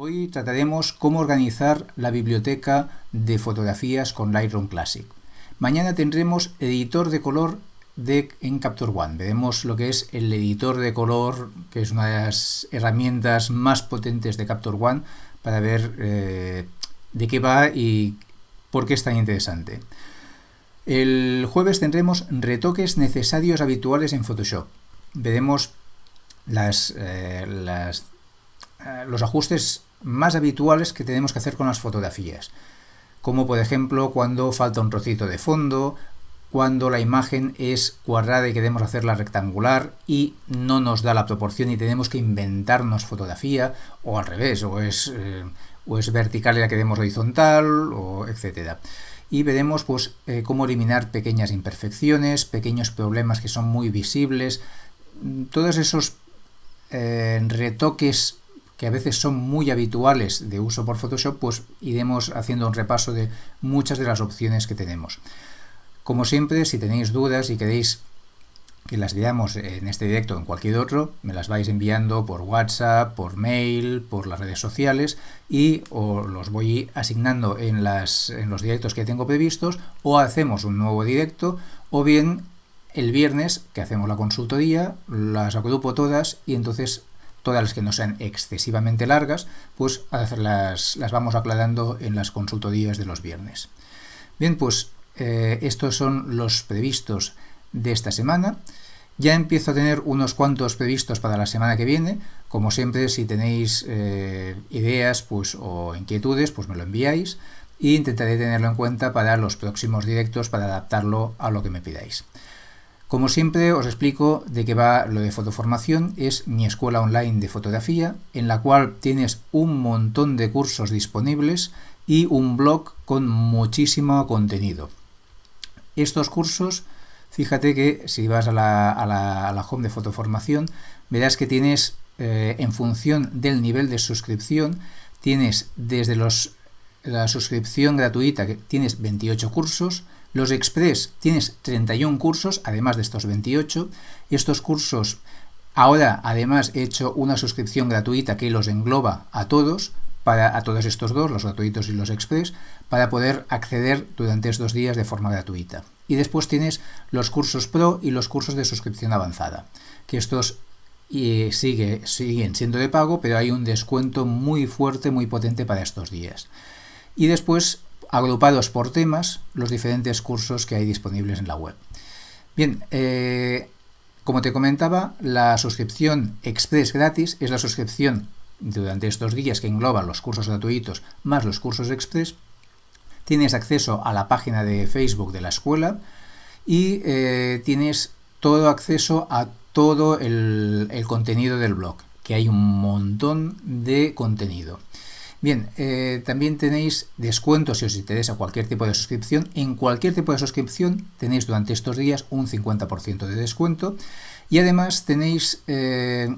Hoy trataremos cómo organizar la biblioteca de fotografías con Lightroom Classic. Mañana tendremos editor de color de, en Capture One. Veremos lo que es el editor de color, que es una de las herramientas más potentes de Capture One, para ver eh, de qué va y por qué es tan interesante. El jueves tendremos retoques necesarios habituales en Photoshop. Veremos las, eh, eh, los ajustes más habituales que tenemos que hacer con las fotografías, como por ejemplo cuando falta un trocito de fondo, cuando la imagen es cuadrada y queremos hacerla rectangular y no nos da la proporción y tenemos que inventarnos fotografía, o al revés, o es, eh, o es vertical y la queremos horizontal, o. Y veremos pues, eh, cómo eliminar pequeñas imperfecciones, pequeños problemas que son muy visibles, todos esos eh, retoques que a veces son muy habituales de uso por Photoshop, pues iremos haciendo un repaso de muchas de las opciones que tenemos. Como siempre, si tenéis dudas y queréis que las veamos en este directo o en cualquier otro, me las vais enviando por WhatsApp, por mail, por las redes sociales y os los voy asignando en, las, en los directos que tengo previstos o hacemos un nuevo directo o bien el viernes que hacemos la consultoría, las agrupo todas y entonces todas las que no sean excesivamente largas, pues las, las vamos aclarando en las consultorías de los viernes. Bien, pues eh, estos son los previstos de esta semana. Ya empiezo a tener unos cuantos previstos para la semana que viene. Como siempre, si tenéis eh, ideas pues, o inquietudes, pues me lo enviáis e intentaré tenerlo en cuenta para los próximos directos para adaptarlo a lo que me pidáis. Como siempre os explico de qué va lo de fotoformación, es mi escuela online de fotografía, en la cual tienes un montón de cursos disponibles y un blog con muchísimo contenido. Estos cursos, fíjate que si vas a la, home de fotoformación, verás que tienes, eh, en función del nivel de suscripción, tienes desde los, la suscripción gratuita, que tienes 28 cursos, los Express tienes 31 cursos, además de estos 28. Y estos cursos, ahora además he hecho una suscripción gratuita que los engloba a todos, para, a todos estos dos, los gratuitos y los Express, para poder acceder durante estos días de forma gratuita. Y después tienes los cursos Pro y los cursos de suscripción avanzada, que estos y sigue, siguen siendo de pago, pero hay un descuento muy fuerte, muy potente para estos días. Y después agrupados por temas los diferentes cursos que hay disponibles en la web. Bien, eh, como te comentaba, la suscripción Express gratis es la suscripción durante estos días que engloba los cursos gratuitos más los cursos Express. Tienes acceso a la página de Facebook de la escuela y eh, tienes todo acceso a todo el contenido del blog, que hay un montón de contenido. Bien, eh, también tenéis descuentos si os interesa cualquier tipo de suscripción. En cualquier tipo de suscripción tenéis durante estos días un 50% de descuento. Y además tenéis eh,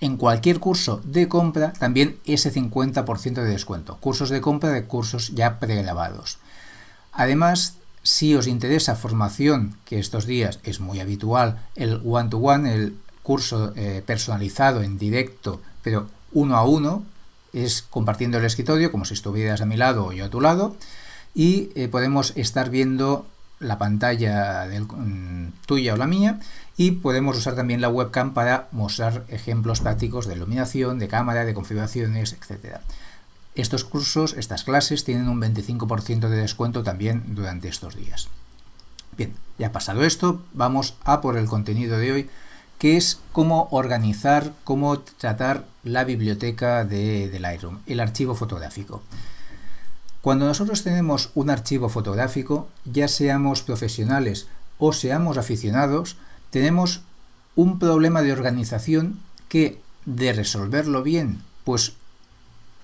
en cualquier curso de compra también ese 50% de descuento. Cursos de compra de cursos ya pregrabados. Además, si os interesa formación, que estos días es muy habitual, el one-to-one, el curso eh, personalizado en directo, pero uno a uno, es compartiendo el escritorio como si estuvieras a mi lado o yo a tu lado y eh, podemos estar viendo la pantalla mm, tuya o la mía y podemos usar también la webcam para mostrar ejemplos prácticos de iluminación, de cámara, de configuraciones, etc. Estos cursos, estas clases, tienen un 25% de descuento también durante estos días. Bien, ya pasado esto, vamos a por el contenido de hoy, que es cómo organizar, cómo tratar la biblioteca de, Lightroom, el archivo fotográfico. Cuando nosotros tenemos un archivo fotográfico, ya seamos profesionales o seamos aficionados, tenemos un problema de organización que, de resolverlo bien, pues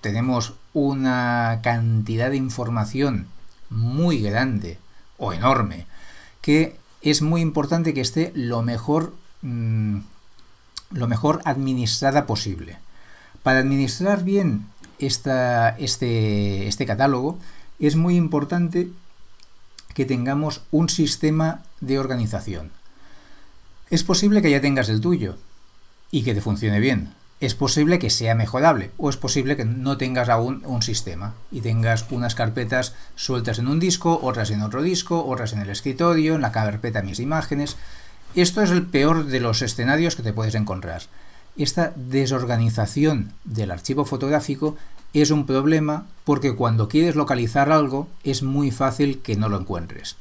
tenemos una cantidad de información muy grande o enorme, que es muy importante que esté lo mejor Mm, lo mejor administrada posible. Para administrar bien este, este catálogo es muy importante que tengamos un sistema de organización. Es posible que ya tengas el tuyo y que te funcione bien, es posible que sea mejorable o es posible que no tengas aún un sistema y tengas unas carpetas sueltas en un disco, otras en otro disco, otras en el escritorio, en la carpeta mis imágenes. Esto es el peor de los escenarios que te puedes encontrar. Esta desorganización del archivo fotográfico es un problema porque cuando quieres localizar algo es muy fácil que no lo encuentres.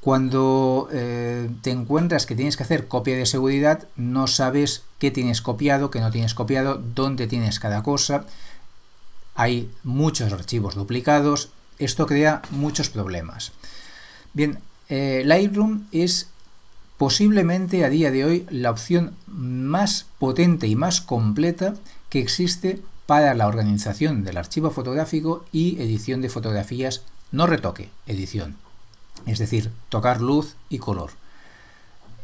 Cuando eh, te encuentras que tienes que hacer copia de seguridad, no sabes qué tienes copiado, qué no tienes copiado, dónde tienes cada cosa. Hay muchos archivos duplicados. Esto crea muchos problemas. Bien, eh, Lightroom es posiblemente a día de hoy la opción más potente y más completa que existe para la organización del archivo fotográfico y edición de fotografías, no retoque, edición es decir, tocar luz y color.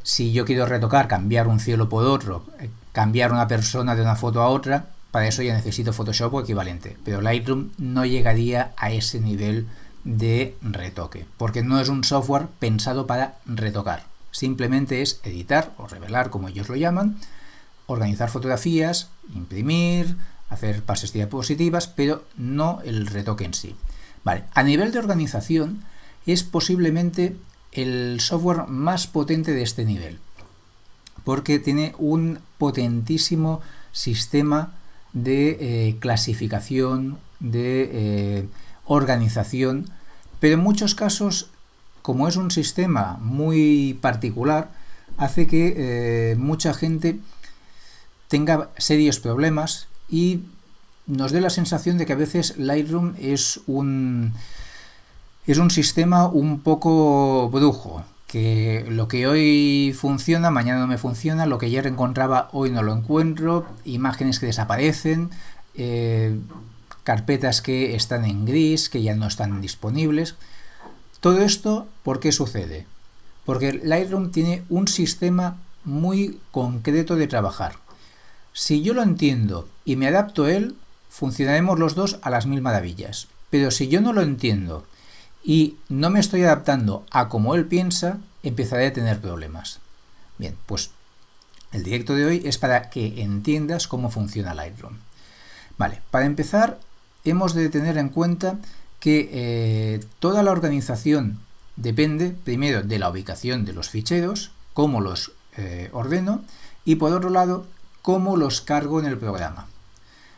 Si yo quiero retocar, cambiar un cielo por otro, eh, cambiar una persona de una foto a otra, para eso ya necesito Photoshop o equivalente. Pero Lightroom no llegaría a ese nivel de retoque, porque no es un software pensado para retocar. Simplemente es editar o revelar, como ellos lo llaman, organizar fotografías, imprimir, hacer pases diapositivas, pero no el retoque en sí. Vale, a nivel de organización, es posiblemente el software más potente de este nivel, porque tiene un potentísimo sistema de eh, clasificación, de eh, organización, pero en muchos casos, como es un sistema muy particular, hace que eh, mucha gente tenga serios problemas y nos dé la sensación de que a veces Lightroom es un es un sistema un poco brujo, que lo que hoy funciona, mañana no me funciona, lo que ayer encontraba, hoy no lo encuentro, imágenes que desaparecen, eh, carpetas que están en gris, que ya no están disponibles. Todo esto, ¿por qué sucede? Porque Lightroom tiene un sistema muy concreto de trabajar. Si yo lo entiendo y me adapto a él, funcionaremos los dos a las mil maravillas. Pero si yo no lo entiendo y no me estoy adaptando a como él piensa, empezaré a tener problemas. Bien, pues el directo de hoy es para que entiendas cómo funciona Lightroom. Vale, para empezar hemos de tener en cuenta que eh, toda la organización depende primero de la ubicación de los ficheros, cómo los eh, ordeno y por otro lado cómo los cargo en el programa.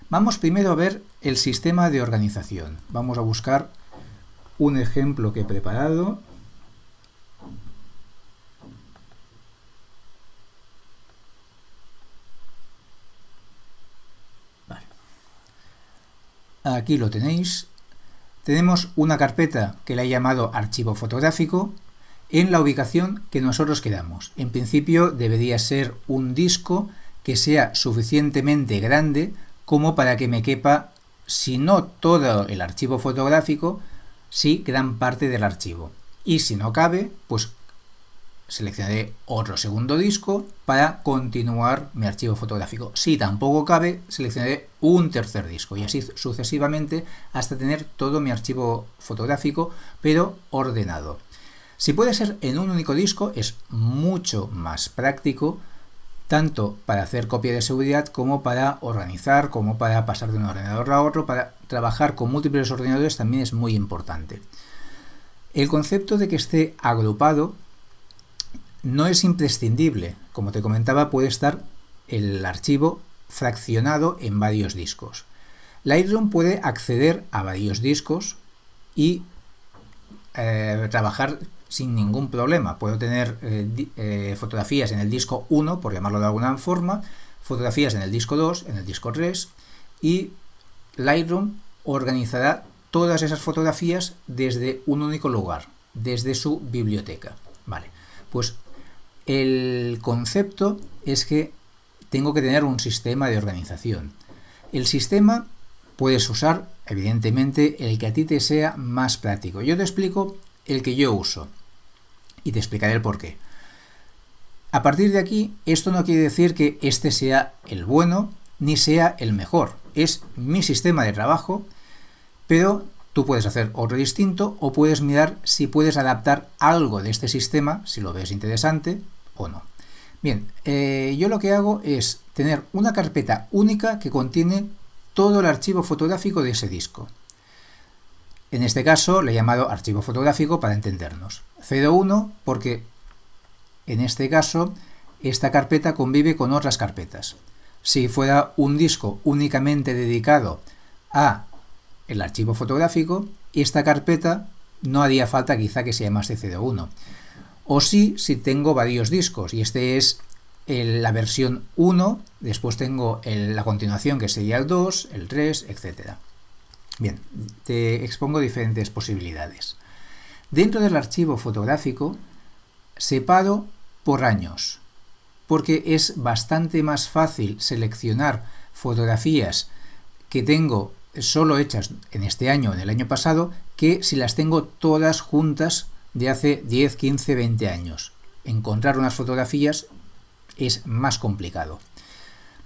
Vamos primero a ver el sistema de organización. Vamos a buscar un ejemplo que he preparado. Aquí lo tenéis. Tenemos una carpeta que le he llamado archivo fotográfico en la ubicación que nosotros queramos. En principio debería ser un disco que sea suficientemente grande como para que me quepa, si no todo el archivo fotográfico, sí gran parte del archivo. Y si no cabe, pues seleccionaré otro segundo disco para continuar mi archivo fotográfico. Si tampoco cabe, seleccionaré un tercer disco y así sucesivamente hasta tener todo mi archivo fotográfico, pero ordenado. Si puede ser en un único disco, es mucho más práctico tanto para hacer copia de seguridad como para organizar, como para pasar de un ordenador a otro, para trabajar con múltiples ordenadores también es muy importante. El concepto de que esté agrupado no es imprescindible. Como te comentaba, puede estar el archivo fraccionado en varios discos. Lightroom puede acceder a varios discos y eh, trabajar sin ningún problema. Puedo tener eh, eh, fotografías en el disco 1, por llamarlo de alguna forma, fotografías en el disco 2, en el disco 3 y Lightroom organizará todas esas fotografías desde un único lugar, desde su biblioteca. Vale, pues el concepto es que tengo que tener un sistema de organización. El sistema puedes usar, evidentemente, el que a ti te sea más práctico. Yo te explico el que yo uso y te explicaré el por qué. A partir de aquí, esto no quiere decir que este sea el bueno ni sea el mejor. Es mi sistema de trabajo, pero tú puedes hacer otro distinto o puedes mirar si puedes adaptar algo de este sistema, si lo ves interesante o no. Bien, eh, yo lo que hago es tener una carpeta única que contiene todo el archivo fotográfico de ese disco. En este caso le he llamado archivo fotográfico para entendernos. 01 porque en este caso esta carpeta convive con otras carpetas. Si fuera un disco únicamente dedicado a el archivo fotográfico, esta carpeta no haría falta quizá que se llamase 01. O sí, si tengo varios discos, y este es la versión 1, después tengo la continuación que sería el 2, el 3, etc. Bien, te expongo diferentes posibilidades. Dentro del archivo fotográfico, separo por años, porque es bastante más fácil seleccionar fotografías que tengo solo hechas en este año o en el año pasado que si las tengo todas juntas de hace 10, 15, 20 años. Encontrar unas fotografías es más complicado.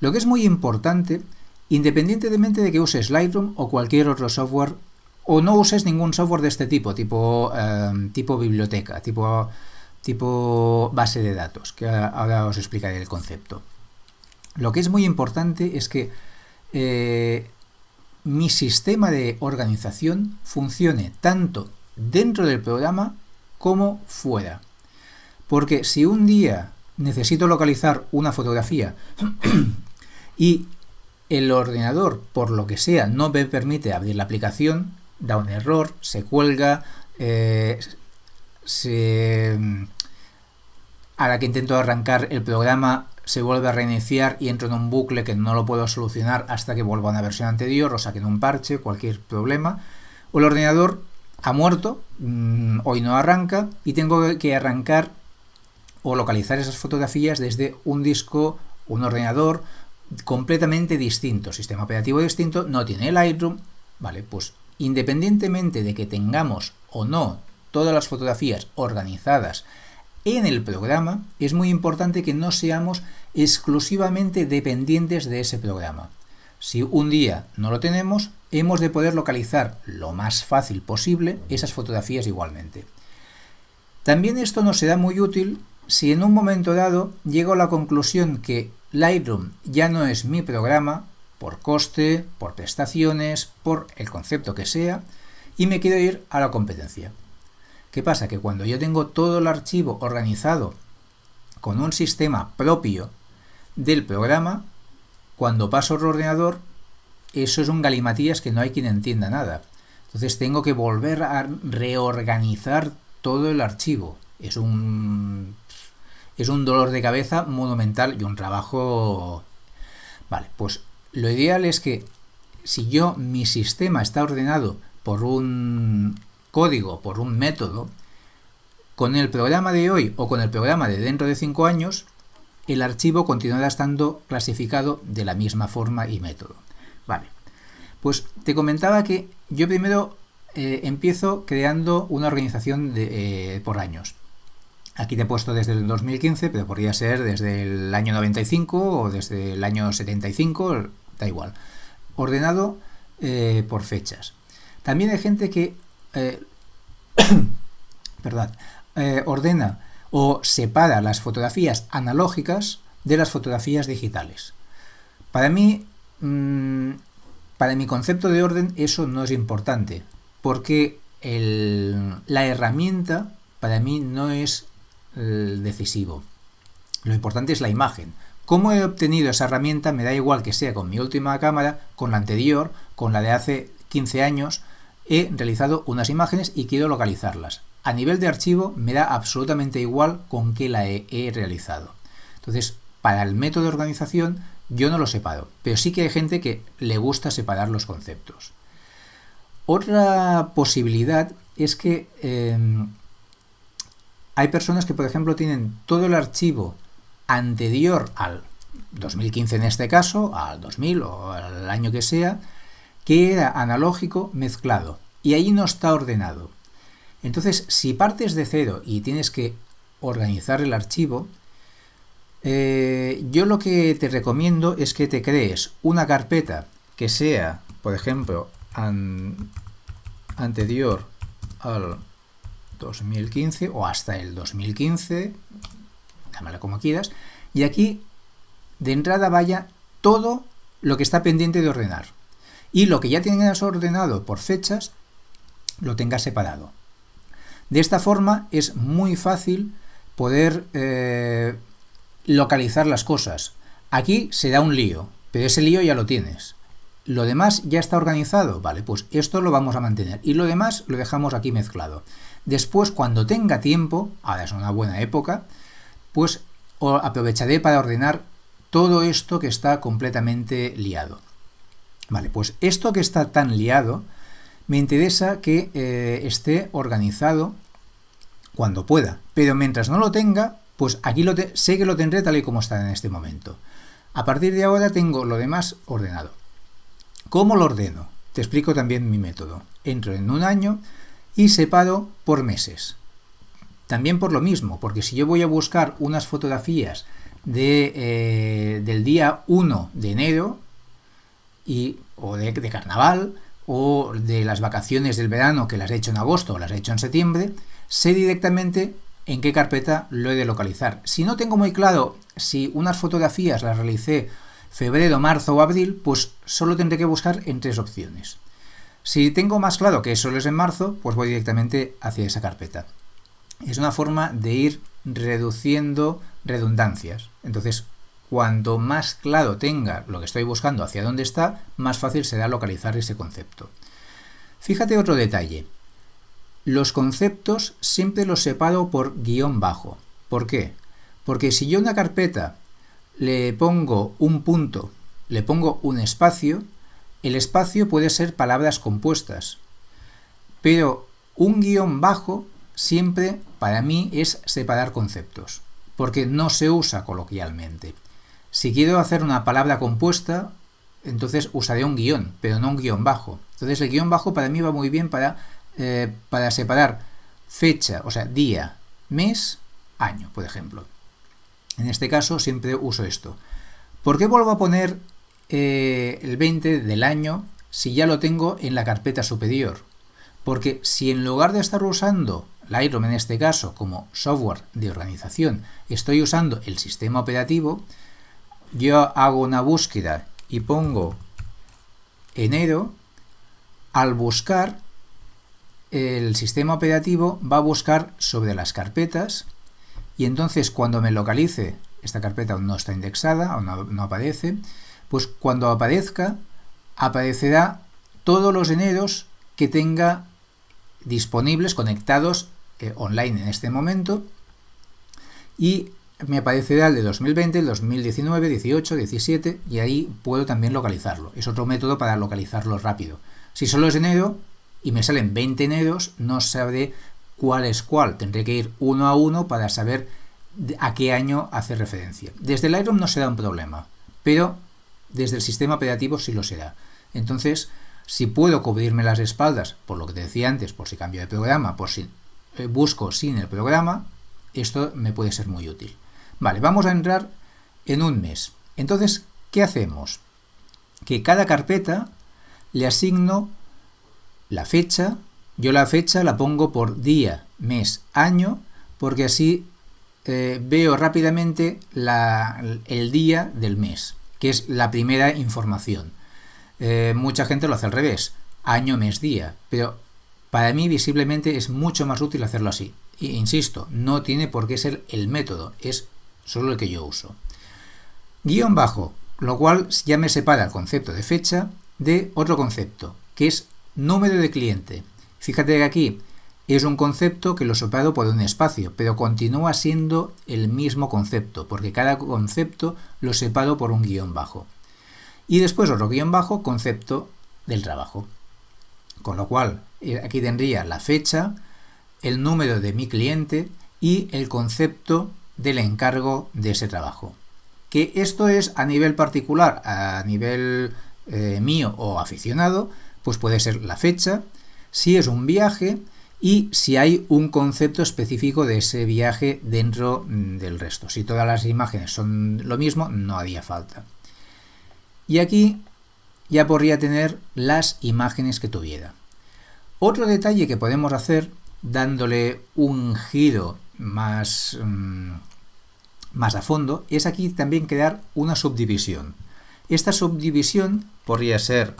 Lo que es muy importante, independientemente de que uses Lightroom o cualquier otro software, o no uses ningún software de este tipo, tipo, eh, tipo biblioteca, tipo, tipo base de datos, que ahora os explicaré el concepto. Lo que es muy importante es que eh, mi sistema de organización funcione tanto dentro del programa como fuera. Porque si un día necesito localizar una fotografía y el ordenador, por lo que sea, no me permite abrir la aplicación, da un error, se cuelga, eh, a la que intento arrancar el programa se vuelve a reiniciar y entro en un bucle que no lo puedo solucionar hasta que vuelva a una versión anterior o saquen un parche, cualquier problema. O el ordenador ha muerto, mm, hoy no arranca y tengo que arrancar o localizar esas fotografías desde un disco, un ordenador completamente distinto, sistema operativo distinto, no tiene Lightroom, vale, pues independientemente de que tengamos o no todas las fotografías organizadas en el programa, es muy importante que no seamos exclusivamente dependientes de ese programa. Si un día no lo tenemos, hemos de poder localizar lo más fácil posible esas fotografías igualmente. También esto nos será muy útil si en un momento dado llego a la conclusión que Lightroom ya no es mi programa, por coste, por prestaciones, por el concepto que sea, y me quiero ir a la competencia. ¿Qué pasa? Que cuando yo tengo todo el archivo organizado con un sistema propio del programa, cuando paso al ordenador, eso es un galimatías que no hay quien entienda nada. Entonces tengo que volver a reorganizar todo el archivo. Es un es un dolor de cabeza monumental y un trabajo... Vale, pues lo ideal es que si yo, mi sistema está ordenado por un código, por un método, con el programa de hoy o con el programa de dentro de 5 años, el archivo continuará estando clasificado de la misma forma y método. Vale, pues te comentaba que yo primero eh, empiezo creando una organización eh, por años. Aquí te he puesto desde el 2015, pero podría ser desde el año 95 o desde el año 75, da igual. Ordenado eh, por fechas. También hay gente que eh, eh, ordena o separa las fotografías analógicas de las fotografías digitales. Para mí, mm, para mi concepto de orden, eso no es importante, porque la herramienta para mí no es decisivo. Lo importante es la imagen. ¿Cómo he obtenido esa herramienta? Me da igual que sea con mi última cámara, con la anterior, con la de hace 15 años. He realizado unas imágenes y quiero localizarlas. A nivel de archivo me da absolutamente igual con qué la he, realizado. Entonces, para el método de organización yo no lo separo, pero sí que hay gente que le gusta separar los conceptos. Otra posibilidad es que em, hay personas que, por ejemplo, tienen todo el archivo anterior al 2015 en este caso, al 2000 o al año que sea, que era analógico mezclado y ahí no está ordenado. Entonces, si partes de cero y tienes que organizar el archivo, eh, yo lo que te recomiendo es que te crees una carpeta que sea, por ejemplo, anterior al 2015 o hasta el 2015, llámala como quieras, y aquí de entrada vaya todo lo que está pendiente de ordenar. Y lo que ya tienes ordenado por fechas, lo tengas separado. De esta forma es muy fácil poder eh, localizar las cosas. Aquí se da un lío, pero ese lío ya lo tienes. Lo demás ya está organizado, vale, pues esto lo vamos a mantener y lo demás lo dejamos aquí mezclado. Después, cuando tenga tiempo, ahora es una buena época, pues aprovecharé para ordenar todo esto que está completamente liado. Vale, pues esto que está tan liado, me interesa que eh, esté organizado cuando pueda, pero mientras no lo tenga, pues aquí lo sé que lo tendré tal y como está en este momento. A partir de ahora tengo lo demás ordenado. ¿Cómo lo ordeno? Te explico también mi método. Entro en un año y separo por meses. También por lo mismo, porque si yo voy a buscar unas fotografías de, eh, del día 1 de enero, y, o de, carnaval, o de las vacaciones del verano que las he hecho en agosto o las he hecho en septiembre, sé directamente en qué carpeta lo he de localizar. Si no tengo muy claro si unas fotografías las realicé febrero, marzo o abril, pues solo tendré que buscar en tres opciones. Si tengo más claro que solo es en marzo, pues voy directamente hacia esa carpeta. Es una forma de ir reduciendo redundancias. Entonces, cuanto más claro tenga lo que estoy buscando hacia dónde está, más fácil será localizar ese concepto. Fíjate otro detalle. Los conceptos siempre los separo por guion bajo. ¿Por qué? Porque si yo una carpeta le pongo un punto, le pongo un espacio, el espacio puede ser palabras compuestas, pero un guion bajo siempre para mí es separar conceptos, porque no se usa coloquialmente. Si quiero hacer una palabra compuesta, entonces usaré un guion, pero no un guion bajo. Entonces el guion bajo para mí va muy bien para, eh, para separar fecha, o sea, día, mes, año, por ejemplo. En este caso siempre uso esto. ¿Por qué vuelvo a poner eh, el 20 del año si ya lo tengo en la carpeta superior? Porque si en lugar de estar usando Lightroom en este caso como software de organización estoy usando el sistema operativo, yo hago una búsqueda y pongo enero, al buscar el sistema operativo va a buscar sobre las carpetas y entonces cuando me localice, esta carpeta no está indexada o no, aparece, pues cuando aparezca, aparecerá todos los eneros que tenga disponibles, conectados eh, online en este momento, y me aparecerá el de 2020, el 2019, 18, 17, y ahí puedo también localizarlo. Es otro método para localizarlo rápido. Si solo es enero y me salen 20 eneros, no sabré cuál es cuál. Tendré que ir uno a uno para saber a qué año hace referencia. Desde el Lightroom no será un problema, pero desde el sistema operativo sí lo será. Entonces, si puedo cubrirme las espaldas, por lo que te decía antes, por si cambio de programa, por si eh, busco sin el programa, esto me puede ser muy útil. Vale, vamos a entrar en un mes. Entonces, ¿qué hacemos? Que cada carpeta le asigno la fecha, yo la fecha la pongo por día, mes, año, porque así eh, veo rápidamente el día del mes, que es la primera información. Eh, mucha gente lo hace al revés, año, mes, día, pero para mí visiblemente es mucho más útil hacerlo así. E, insisto, no tiene por qué ser el método, es solo el que yo uso. Guión bajo, lo cual ya me separa el concepto de fecha de otro concepto, que es número de cliente. Fíjate que aquí es un concepto que lo separo por un espacio, pero continúa siendo el mismo concepto, porque cada concepto lo separo por un guion bajo. Y después otro guion bajo, concepto del trabajo. Con lo cual, eh, aquí tendría la fecha, el número de mi cliente y el concepto del encargo de ese trabajo. Que esto es a nivel particular, a nivel eh, mío o aficionado, pues puede ser la fecha, si es un viaje y si hay un concepto específico de ese viaje dentro mm, del resto. Si todas las imágenes son lo mismo, no haría falta. Y aquí ya podría tener las imágenes que tuviera. Otro detalle que podemos hacer dándole un giro más, mm, más a fondo es aquí también crear una subdivisión. Esta subdivisión podría ser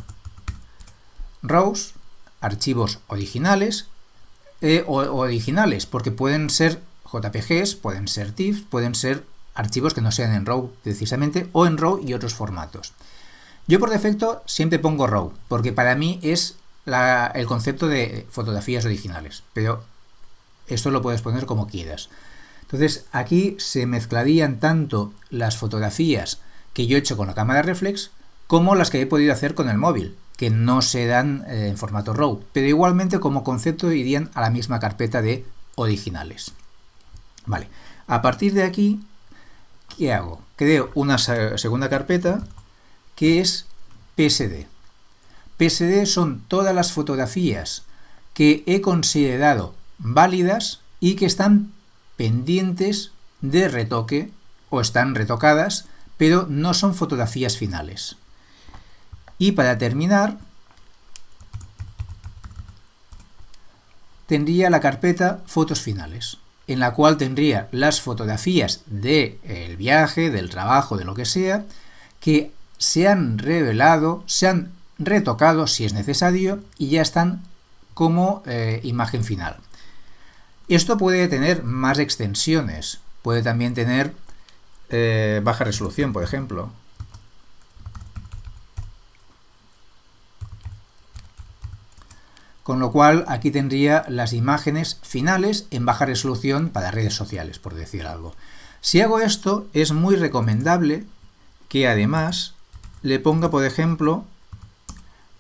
rows, archivos originales, eh, o, originales, porque pueden ser JPGs, pueden ser TIFFs, pueden ser archivos que no sean en RAW precisamente, o en RAW y otros formatos. Yo por defecto siempre pongo RAW, porque para mí es el concepto de fotografías originales, pero esto lo puedes poner como quieras. Entonces aquí se mezclarían tanto las fotografías que yo he hecho con la cámara reflex como las que he podido hacer con el móvil, que no se dan eh, en formato RAW, pero igualmente como concepto irían a la misma carpeta de originales. Vale, a partir de aquí, ¿qué hago? Creo una segunda carpeta que es PSD. PSD son todas las fotografías que he considerado válidas y que están pendientes de retoque o están retocadas, pero no son fotografías finales. Y para terminar, tendría la carpeta fotos finales, en la cual tendría las fotografías del viaje, del trabajo, de lo que sea, que se han revelado, se han retocado si es necesario y ya están como eh, imagen final. Esto puede tener más extensiones, puede también tener eh, baja resolución, por ejemplo. Con lo cual aquí tendría las imágenes finales en baja resolución para redes sociales, por decir algo. Si hago esto, es muy recomendable que además le ponga, por ejemplo,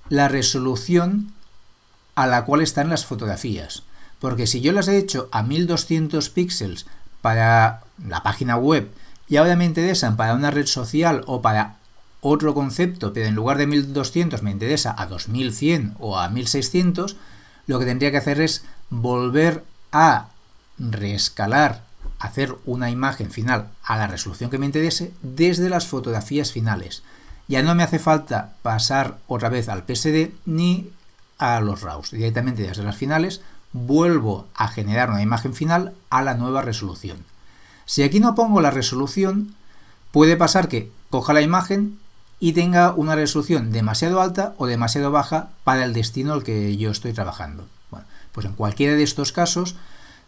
la resolución a la cual están las fotografías. Porque si yo las he hecho a 1200 píxeles para la página web y ahora me interesan para una red social o para otro concepto, pero en lugar de 1200 me interesa a 2100 o a 1600, lo que tendría que hacer es volver a reescalar, hacer una imagen final a la resolución que me interese desde las fotografías finales. Ya no me hace falta pasar otra vez al PSD ni a los RAWs. Directamente desde las finales vuelvo a generar una imagen final a la nueva resolución. Si aquí no pongo la resolución, puede pasar que coja la imagen y tenga una resolución demasiado alta o demasiado baja para el destino al que yo estoy trabajando. Bueno, pues en cualquiera de estos casos,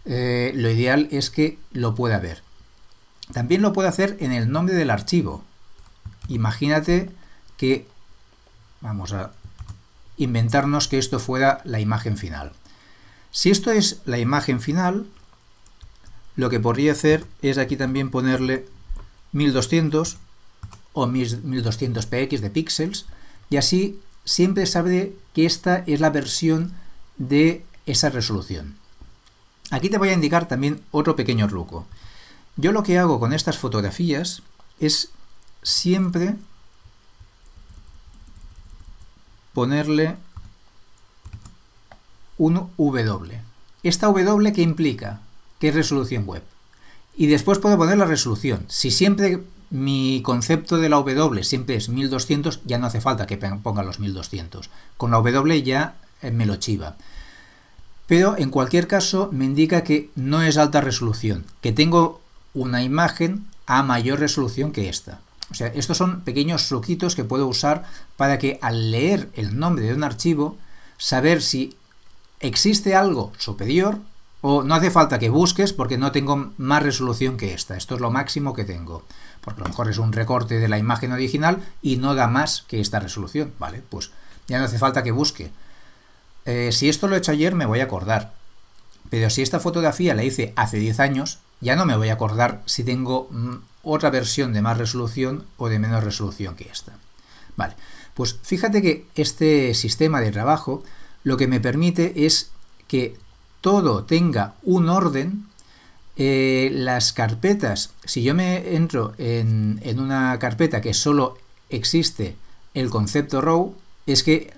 eh, lo ideal es que lo pueda ver. También lo puede hacer en el nombre del archivo. Imagínate que, vamos a inventarnos que esto fuera la imagen final. Si esto es la imagen final, lo que podría hacer es aquí también ponerle 1200 o 1200px de píxeles y así siempre sabe que esta es la versión de esa resolución. Aquí te voy a indicar también otro pequeño truco. Yo lo que hago con estas fotografías es siempre ponerle un W. ¿Esta W qué implica? ¿Qué es resolución web? Y después puedo poner la resolución. Si siempre mi concepto de la W siempre es 1200, ya no hace falta que ponga los 1200. Con la W ya eh, me lo chiva. Pero en cualquier caso me indica que no es alta resolución, que tengo una imagen a mayor resolución que esta. O sea, estos son pequeños truquitos que puedo usar para que al leer el nombre de un archivo, saber si existe algo superior o no hace falta que busques porque no tengo más resolución que esta. Esto es lo máximo que tengo. Porque a lo mejor es un recorte de la imagen original y no da más que esta resolución. Vale, pues ya no hace falta que busque. Eh, si esto lo he hecho ayer me voy a acordar. Pero si esta fotografía la hice hace 10 años, ya no me voy a acordar si tengo mm, otra versión de más resolución o de menos resolución que esta. Vale, pues fíjate que este sistema de trabajo lo que me permite es que todo tenga un orden, eh, las carpetas, si yo me entro en, en una carpeta que solo existe el concepto RAW, es que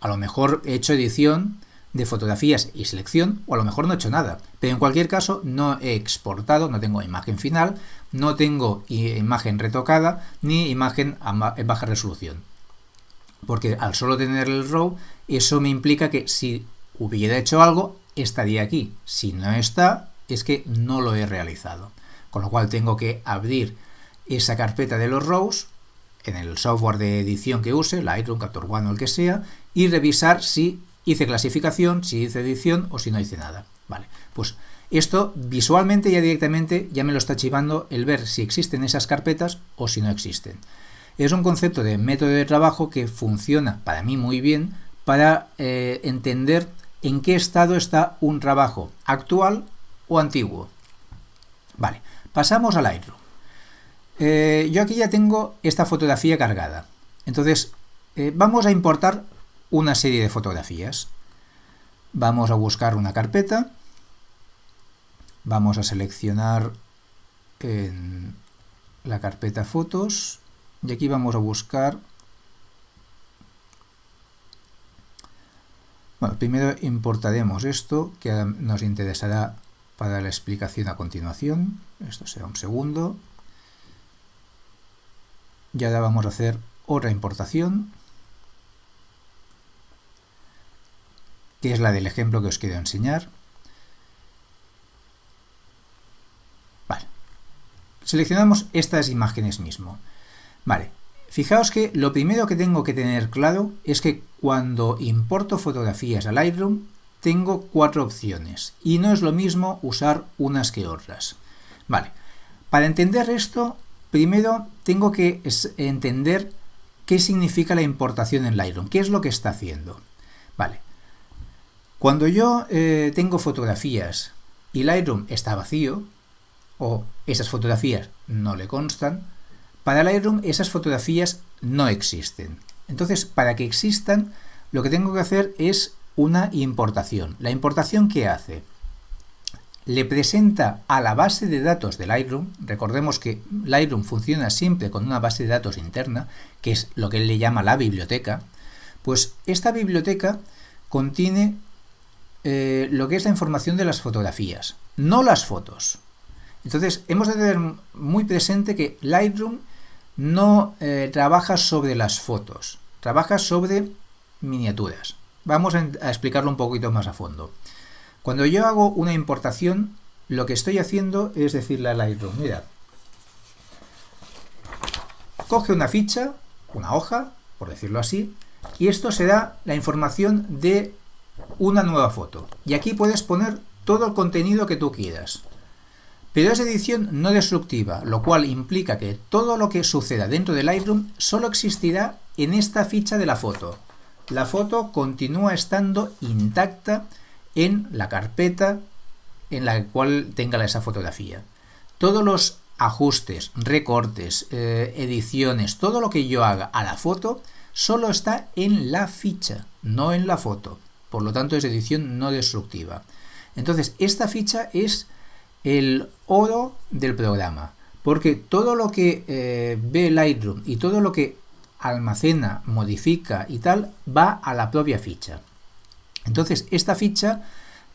a lo mejor he hecho edición de fotografías y selección, o a lo mejor no he hecho nada. Pero en cualquier caso, no he exportado, no tengo imagen final, no tengo imagen retocada, ni imagen en baja resolución. Porque al solo tener el RAW, eso me implica que si hubiera hecho algo, estaría aquí. Si no está, es que no lo he realizado. con lo cual tengo que abrir esa carpeta de los rows en el software de edición que use, Lightroom, Capture One o el que sea, y revisar si hice clasificación, si hice edición o si no hice nada. Vale, pues esto visualmente ya directamente ya me lo está chivando el ver si existen esas carpetas o si no existen. Es un concepto de método de trabajo que funciona para mí muy bien para eh, entender en qué estado está un trabajo, actual o antiguo. Vale, pasamos al Lightroom. Eh, yo aquí ya tengo esta fotografía cargada. Entonces, eh, vamos a importar una serie de fotografías. Vamos a buscar una carpeta. Vamos a seleccionar en la carpeta fotos. Y aquí vamos a buscar... Bueno, primero importaremos esto, que nos interesará para la explicación a continuación. Esto será un segundo. Y ahora vamos a hacer otra importación, que es la del ejemplo que os quiero enseñar. Seleccionamos estas imágenes mismo. Vale. Fijaos que lo primero que tengo que tener claro es que cuando importo fotografías a Lightroom tengo cuatro opciones y no es lo mismo usar unas que otras. Vale. Para entender esto Primero tengo que entender qué significa la importación en Lightroom, qué es lo que está haciendo. Vale. Cuando yo eh, tengo fotografías y Lightroom está vacío, o esas fotografías no le constan, para Lightroom esas fotografías no existen. Entonces, para que existan, lo que tengo que hacer es una importación. ¿La importación qué hace? le presenta a la base de datos de Lightroom, recordemos que Lightroom funciona siempre con una base de datos interna, que es lo que él le llama la biblioteca, pues esta biblioteca contiene eh, lo que es la información de las fotografías, no las fotos. Entonces, hemos de tener muy presente que Lightroom no eh, trabaja sobre las fotos, trabaja sobre miniaturas. Vamos a explicarlo un poquito más a fondo. Cuando yo hago una importación, lo que estoy haciendo es decirle a Lightroom, mira, coge una ficha, una hoja, por decirlo así, y esto será la información de una nueva foto. Y aquí puedes poner todo el contenido que tú quieras. Pero es edición no destructiva, lo cual implica que todo lo que suceda dentro de Lightroom solo existirá en esta ficha de la foto. La foto continúa estando intacta en la carpeta en la cual tenga esa fotografía. Todos los ajustes, recortes, eh, ediciones, todo lo que yo haga a la foto, solo está en la ficha, no en la foto. Por lo tanto, es edición no destructiva. Entonces, esta ficha es el oro del programa, porque todo lo que eh, ve Lightroom y todo lo que almacena, modifica y tal, va a la propia ficha. Entonces, esta ficha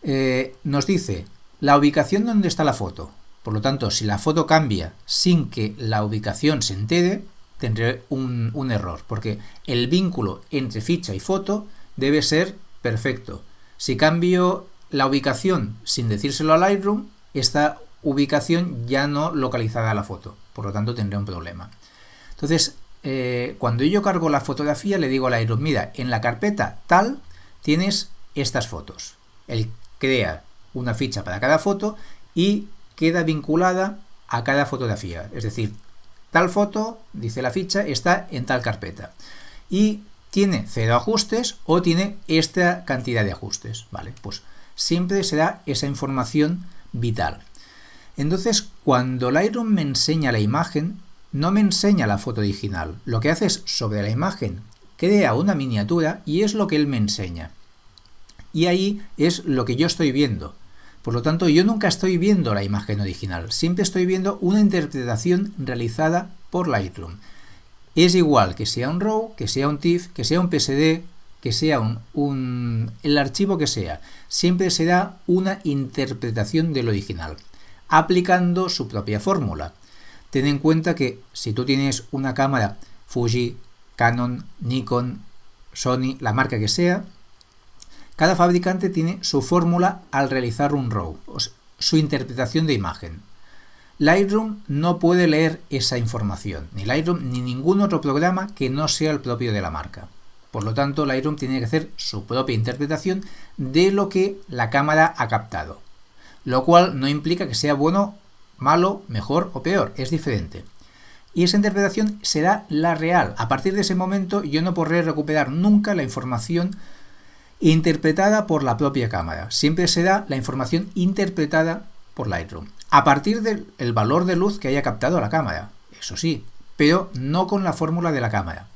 eh, nos dice la ubicación donde está la foto. Por lo tanto, si la foto cambia sin que la ubicación se entere, tendré un, un error, porque el vínculo entre ficha y foto debe ser perfecto. Si cambio la ubicación sin decírselo a Lightroom, esta ubicación ya no localizará la foto, por lo tanto tendré un problema. Entonces, eh, cuando yo cargo la fotografía, le digo a Lightroom, mira, en la carpeta tal tienes estas fotos. Él crea una ficha para cada foto y queda vinculada a cada fotografía. Es decir, tal foto, dice la ficha, está en tal carpeta. Y tiene cero ajustes o tiene esta cantidad de ajustes. Vale, pues siempre será esa información vital. Entonces, cuando Lightroom me enseña la imagen, no me enseña la foto original. Lo que hace es, sobre la imagen, crea una miniatura y es lo que él me enseña y ahí es lo que yo estoy viendo. Por lo tanto, yo nunca estoy viendo la imagen original, siempre estoy viendo una interpretación realizada por Lightroom. Es igual que sea un RAW, que sea un TIFF, que sea un PSD, que sea un, el archivo que sea, siempre será una interpretación del original, aplicando su propia fórmula. Ten en cuenta que si tú tienes una cámara Fuji, Canon, Nikon, Sony, la marca que sea, cada fabricante tiene su fórmula al realizar un RAW, su interpretación de imagen. Lightroom no puede leer esa información, ni Lightroom ni ningún otro programa que no sea el propio de la marca. Por lo tanto, Lightroom tiene que hacer su propia interpretación de lo que la cámara ha captado, lo cual no implica que sea bueno, malo, mejor o peor, es diferente. Y esa interpretación será la real. A partir de ese momento yo no podré recuperar nunca la información interpretada por la propia cámara. Siempre será la información interpretada por Lightroom. A partir del valor de luz que haya captado la cámara, eso sí, pero no con la fórmula de la cámara.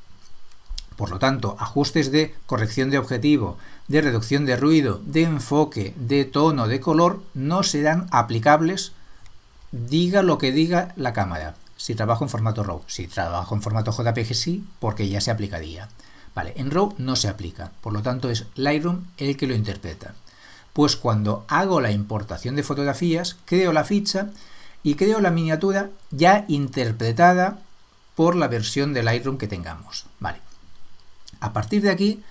Por lo tanto, ajustes de corrección de objetivo, de reducción de ruido, de enfoque, de tono, de color, no serán aplicables diga lo que diga la cámara. Si trabajo en formato RAW, si trabajo en formato JPG sí, porque ya se aplicaría. Vale, en RAW no se aplica, por lo tanto es Lightroom el que lo interpreta. Pues cuando hago la importación de fotografías, creo la ficha y creo la miniatura ya interpretada por la versión de Lightroom que tengamos. Vale. A partir de aquí,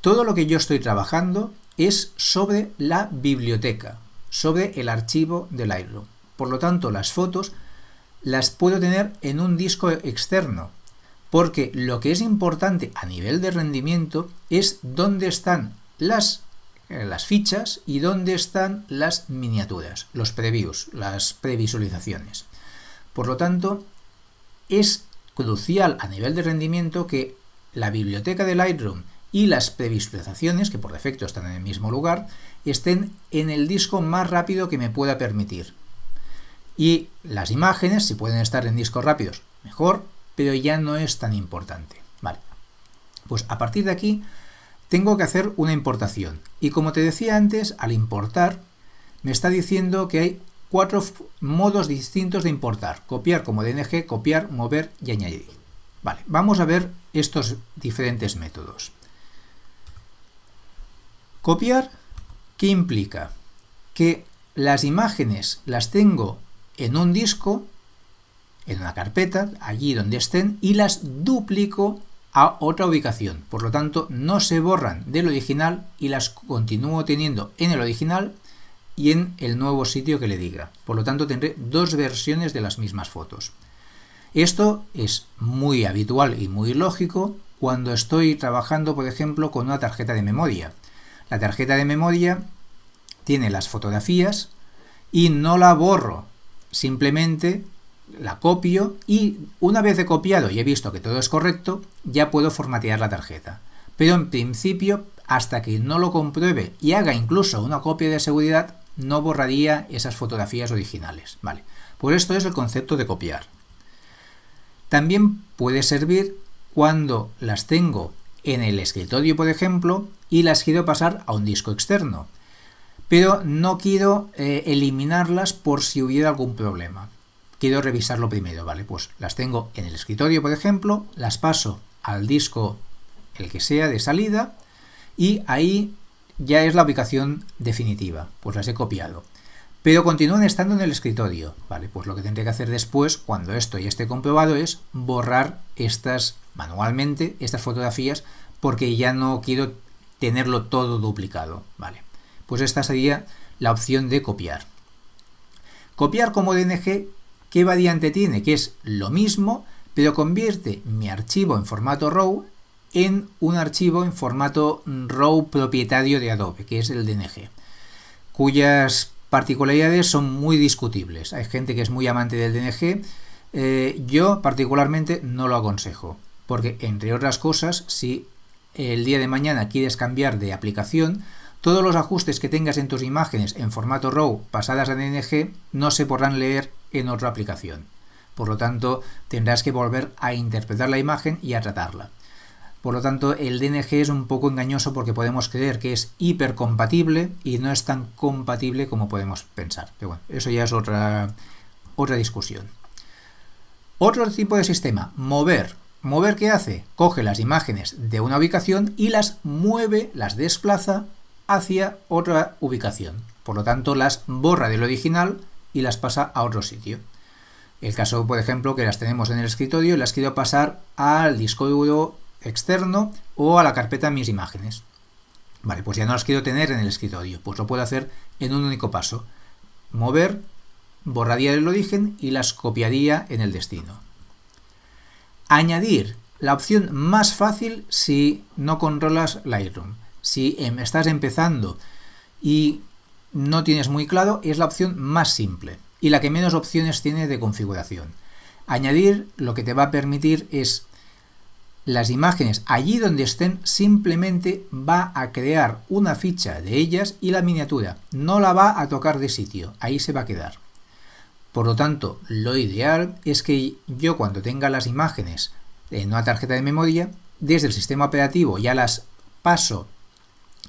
todo lo que yo estoy trabajando es sobre la biblioteca, sobre el archivo de Lightroom. Por lo tanto, las fotos las puedo tener en un disco externo, porque lo que es importante a nivel de rendimiento es dónde están las, eh, las fichas y dónde están las miniaturas, los previews, las previsualizaciones. Por lo tanto, es crucial a nivel de rendimiento que la biblioteca de Lightroom y las previsualizaciones, que por defecto están en el mismo lugar, estén en el disco más rápido que me pueda permitir. Y las imágenes, si pueden estar en discos rápidos, mejor, pero ya no es tan importante. Vale. Pues a partir de aquí tengo que hacer una importación. Y como te decía antes, al importar me está diciendo que hay cuatro modos distintos de importar. Copiar como DNG, copiar, mover y añadir. Vale, vamos a ver estos diferentes métodos. Copiar, ¿qué implica? Que las imágenes las tengo en un disco en una carpeta, allí donde estén, y las duplico a otra ubicación. Por lo tanto, no se borran del original y las continúo teniendo en el original y en el nuevo sitio que le diga. Por lo tanto, tendré dos versiones de las mismas fotos. Esto es muy habitual y muy lógico cuando estoy trabajando, por ejemplo, con una tarjeta de memoria. La tarjeta de memoria tiene las fotografías y no la borro. Simplemente la copio y una vez he copiado y he visto que todo es correcto, ya puedo formatear la tarjeta. Pero en principio, hasta que no lo compruebe y haga incluso una copia de seguridad, no borraría esas fotografías originales. Vale. Por esto es el concepto de copiar. También puede servir cuando las tengo en el escritorio, por ejemplo, y las quiero pasar a un disco externo. Pero no quiero eh, eliminarlas por si hubiera algún problema quiero revisarlo primero, ¿vale? Pues las tengo en el escritorio, por ejemplo, las paso al disco, el que sea, de salida, y ahí ya es la ubicación definitiva, pues las he copiado. Pero continúan estando en el escritorio, ¿vale? Pues lo que tendré que hacer después, cuando esto ya esté comprobado, es borrar estas manualmente, estas fotografías, porque ya no quiero tenerlo todo duplicado, ¿vale? Pues esta sería la opción de copiar. Copiar como DNG ¿Qué variante tiene? Que es lo mismo, pero convierte mi archivo en formato RAW en un archivo en formato RAW propietario de Adobe, que es el DNG, cuyas particularidades son muy discutibles. Hay gente que es muy amante del DNG, eh, yo particularmente no lo aconsejo, porque entre otras cosas, si el día de mañana quieres cambiar de aplicación, todos los ajustes que tengas en tus imágenes en formato RAW pasadas a DNG no se podrán leer en otra aplicación. Por lo tanto, tendrás que volver a interpretar la imagen y a tratarla. Por lo tanto, el DNG es un poco engañoso porque podemos creer que es hipercompatible y no es tan compatible como podemos pensar. Pero bueno, eso ya es otra, otra discusión. Otro tipo de sistema, mover. ¿Mover qué hace? Coge las imágenes de una ubicación y las mueve, las desplaza hacia otra ubicación. Por lo tanto, las borra del original y las pasa a otro sitio. El caso, por ejemplo, que las tenemos en el escritorio las quiero pasar al disco duro externo o a la carpeta mis imágenes. Vale, pues ya no las quiero tener en el escritorio, pues lo puedo hacer en un único paso. Mover borraría el origen y las copiaría en el destino. Añadir, la opción más fácil si no controlas Lightroom. Si em, estás empezando y no tienes muy claro, es la opción más simple y la que menos opciones tiene de configuración. Añadir lo que te va a permitir es las imágenes allí donde estén simplemente va a crear una ficha de ellas y la miniatura. No la va a tocar de sitio, ahí se va a quedar. Por lo tanto, lo ideal es que yo cuando tenga las imágenes en una tarjeta de memoria, desde el sistema operativo ya las paso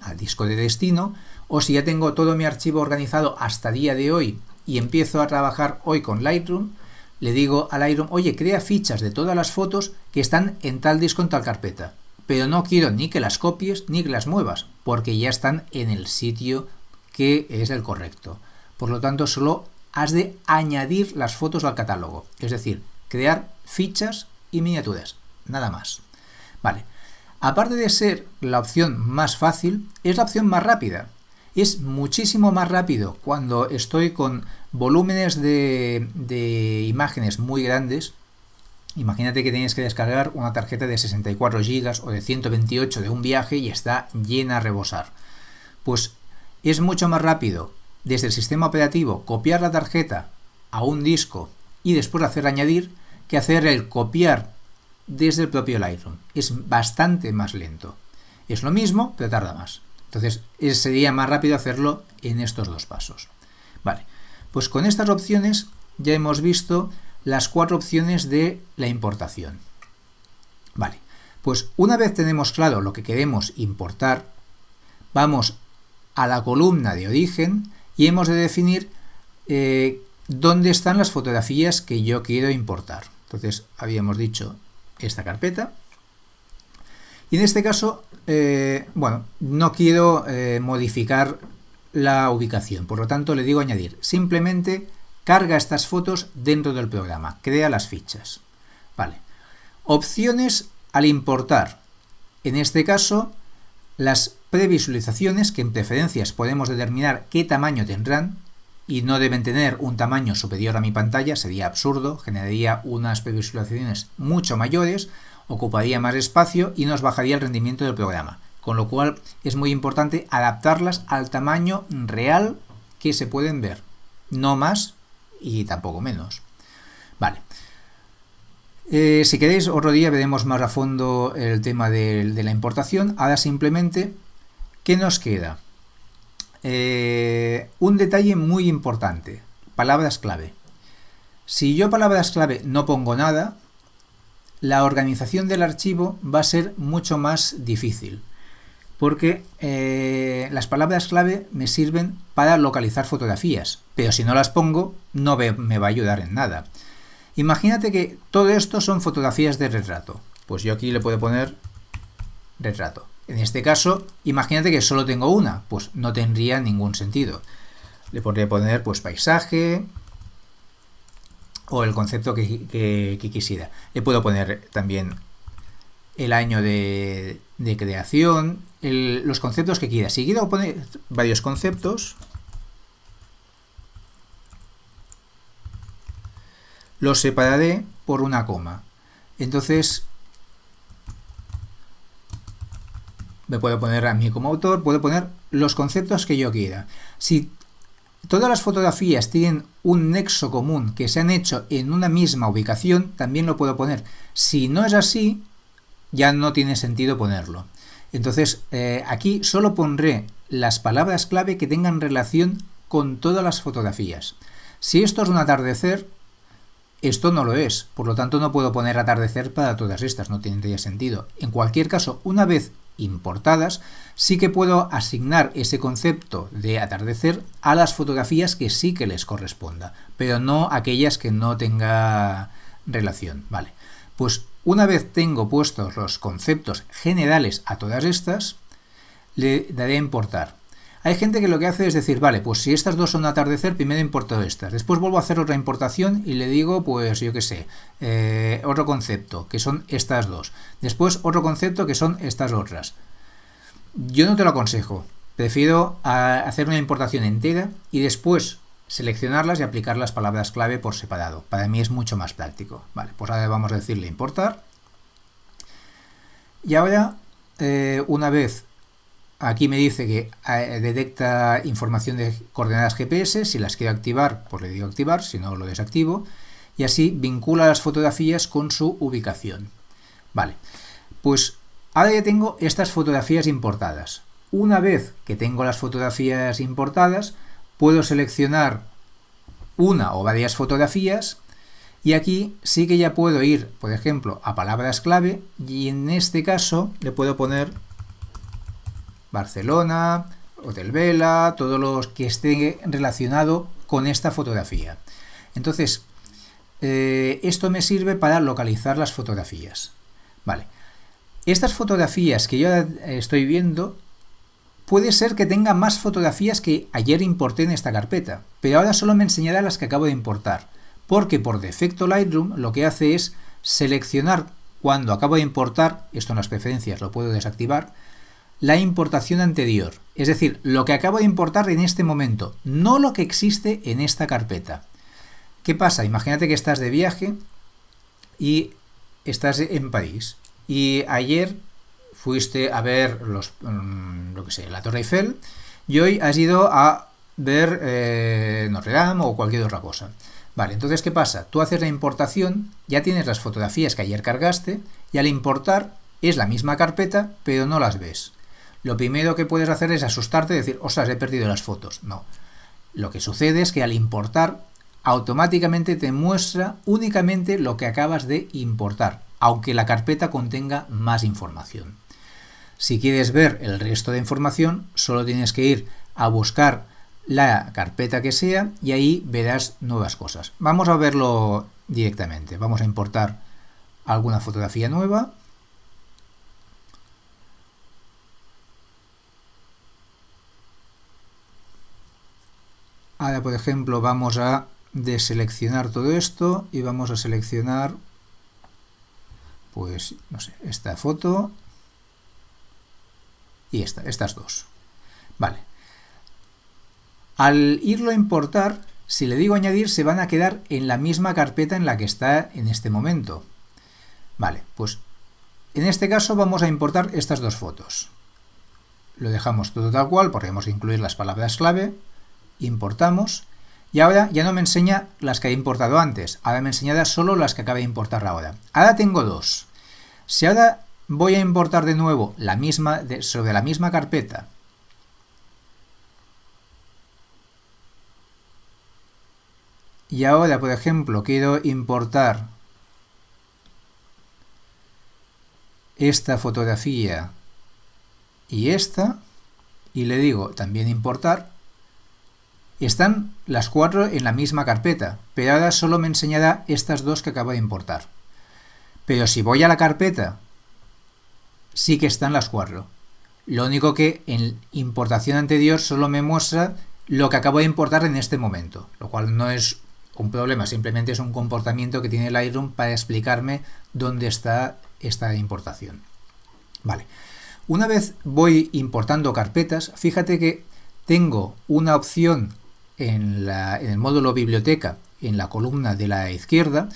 al disco de destino, o si ya tengo todo mi archivo organizado hasta día de hoy y empiezo a trabajar hoy con Lightroom, le digo a Lightroom, oye, crea fichas de todas las fotos que están en tal disco, en tal carpeta. Pero no quiero ni que las copies ni que las muevas, porque ya están en el sitio que es el correcto. Por lo tanto, solo has de añadir las fotos al catálogo, es decir, crear fichas y miniaturas, nada más. Vale, aparte de ser la opción más fácil, es la opción más rápida, es muchísimo más rápido cuando estoy con volúmenes de, imágenes muy grandes. Imagínate que tienes que descargar una tarjeta de 64 GB o de 128 de un viaje y está llena a rebosar. Pues es mucho más rápido desde el sistema operativo copiar la tarjeta a un disco y después hacer añadir que hacer el copiar desde el propio Lightroom. Es bastante más lento. Es lo mismo, pero tarda más. Entonces, sería más rápido hacerlo en estos dos pasos. Vale, pues con estas opciones ya hemos visto las cuatro opciones de la importación. Vale, pues una vez tenemos claro lo que queremos importar, vamos a la columna de origen y hemos de definir eh, dónde están las fotografías que yo quiero importar. Entonces, habíamos dicho esta carpeta. Y en este caso eh, bueno, no quiero eh, modificar la ubicación, por lo tanto le digo añadir. Simplemente carga estas fotos dentro del programa, crea las fichas. Vale. Opciones al importar. En este caso, las previsualizaciones, que en preferencias podemos determinar qué tamaño tendrán, y no deben tener un tamaño superior a mi pantalla, sería absurdo, generaría unas previsualizaciones mucho mayores, ocuparía más espacio y nos bajaría el rendimiento del programa. Con lo cual es muy importante adaptarlas al tamaño real que se pueden ver. No más y tampoco menos. Vale. Eh, si queréis, otro día veremos más a fondo el tema de, la importación. Ahora simplemente, ¿qué nos queda? Eh, un detalle muy importante. Palabras clave. Si yo palabras clave no pongo nada, la organización del archivo va a ser mucho más difícil porque eh, las palabras clave me sirven para localizar fotografías, pero si no las pongo no me va a ayudar en nada. Imagínate que todo esto son fotografías de retrato, pues yo aquí le puedo poner retrato. En este caso, imagínate que solo tengo una, pues no tendría ningún sentido. Le podría poner pues paisaje, o el concepto que, quisiera. Le puedo poner también el año de, creación, los conceptos que quiera. Si quiero poner varios conceptos, los separaré por una coma. Entonces, me puedo poner a mí como autor, puedo poner los conceptos que yo quiera. Si todas las fotografías tienen un nexo común que se han hecho en una misma ubicación, también lo puedo poner. Si no es así, ya no tiene sentido ponerlo. Entonces, eh, aquí solo pondré las palabras clave que tengan relación con todas las fotografías. Si esto es un atardecer, esto no lo es, por lo tanto no puedo poner atardecer para todas estas, no tendría sentido. En cualquier caso, una vez importadas, sí que puedo asignar ese concepto de atardecer a las fotografías que sí que les corresponda, pero no aquellas que no tenga relación, ¿vale? Pues una vez tengo puestos los conceptos generales a todas estas, le daré a importar. Hay gente que lo que hace es decir, vale, pues si estas dos son atardecer, primero importo estas. Después vuelvo a hacer otra importación y le digo, pues yo qué sé, eh, otro concepto, que son estas dos. Después otro concepto, que son estas otras. Yo no te lo aconsejo. Prefiero hacer una importación entera y después, seleccionarlas y aplicar las palabras clave por separado. Para mí es mucho más práctico. Vale, pues ahora vamos a decirle importar. Y ahora, eh, una vez aquí me dice que eh, detecta información de coordenadas GPS, si las quiero activar, pues le digo activar, si no lo desactivo, y así vincula las fotografías con su ubicación. Vale, pues ahora ya tengo estas fotografías importadas. Una vez que tengo las fotografías importadas, puedo seleccionar una o varias fotografías y aquí sí que ya puedo ir, por ejemplo, a palabras clave y en este caso le puedo poner Barcelona, Hotel Vela, todos los que esté relacionado con esta fotografía. Entonces, eh, esto me sirve para localizar las fotografías. Vale. Estas fotografías que yo estoy viendo, puede ser que tenga más fotografías que ayer importé en esta carpeta, pero ahora solo me enseñará las que acabo de importar, porque por defecto Lightroom lo que hace es seleccionar cuando acabo de importar, esto en las preferencias lo puedo desactivar, la importación anterior, es decir, lo que acabo de importar en este momento, no lo que existe en esta carpeta. ¿Qué pasa? Imagínate que estás de viaje y estás en París y ayer fuiste a ver los, mm, lo que sé, la Torre Eiffel y hoy has ido a ver eh, Notre Dame o cualquier otra cosa. Vale, entonces ¿qué pasa? Tú haces la importación, ya tienes las fotografías que ayer cargaste y al importar es la misma carpeta pero no las ves lo primero que puedes hacer es asustarte y decir, ostras, he perdido las fotos. No. Lo que sucede es que al importar, automáticamente te muestra únicamente lo que acabas de importar, aunque la carpeta contenga más información. Si quieres ver el resto de información, solo tienes que ir a buscar la carpeta que sea y ahí verás nuevas cosas. Vamos a verlo directamente. Vamos a importar alguna fotografía nueva. Ahora, por ejemplo, vamos a deseleccionar todo esto y vamos a seleccionar, pues, no sé, esta foto y esta, estas dos. Vale. Al irlo a importar, si le digo añadir, se van a quedar en la misma carpeta en la que está en este momento. Vale, pues en este caso vamos a importar estas dos fotos. Lo dejamos todo tal cual, podemos incluir las palabras clave, importamos, y ahora ya no me enseña las que he importado antes, ahora me enseña solo las que acabé de importar ahora. Ahora tengo dos. Si ahora voy a importar de nuevo la misma, sobre la misma carpeta, y ahora, por ejemplo, quiero importar esta fotografía y esta, y le digo también importar, están las cuatro en la misma carpeta, pero ahora solo me enseñará estas dos que acabo de importar. Pero si voy a la carpeta, sí que están las cuatro. Lo único que en importación anterior solo me muestra lo que acabo de importar en este momento, lo cual no es un problema, simplemente es un comportamiento que tiene Lightroom para explicarme dónde está esta importación. Vale. Una vez voy importando carpetas, fíjate que tengo una opción en, el módulo biblioteca, en la columna de la izquierda,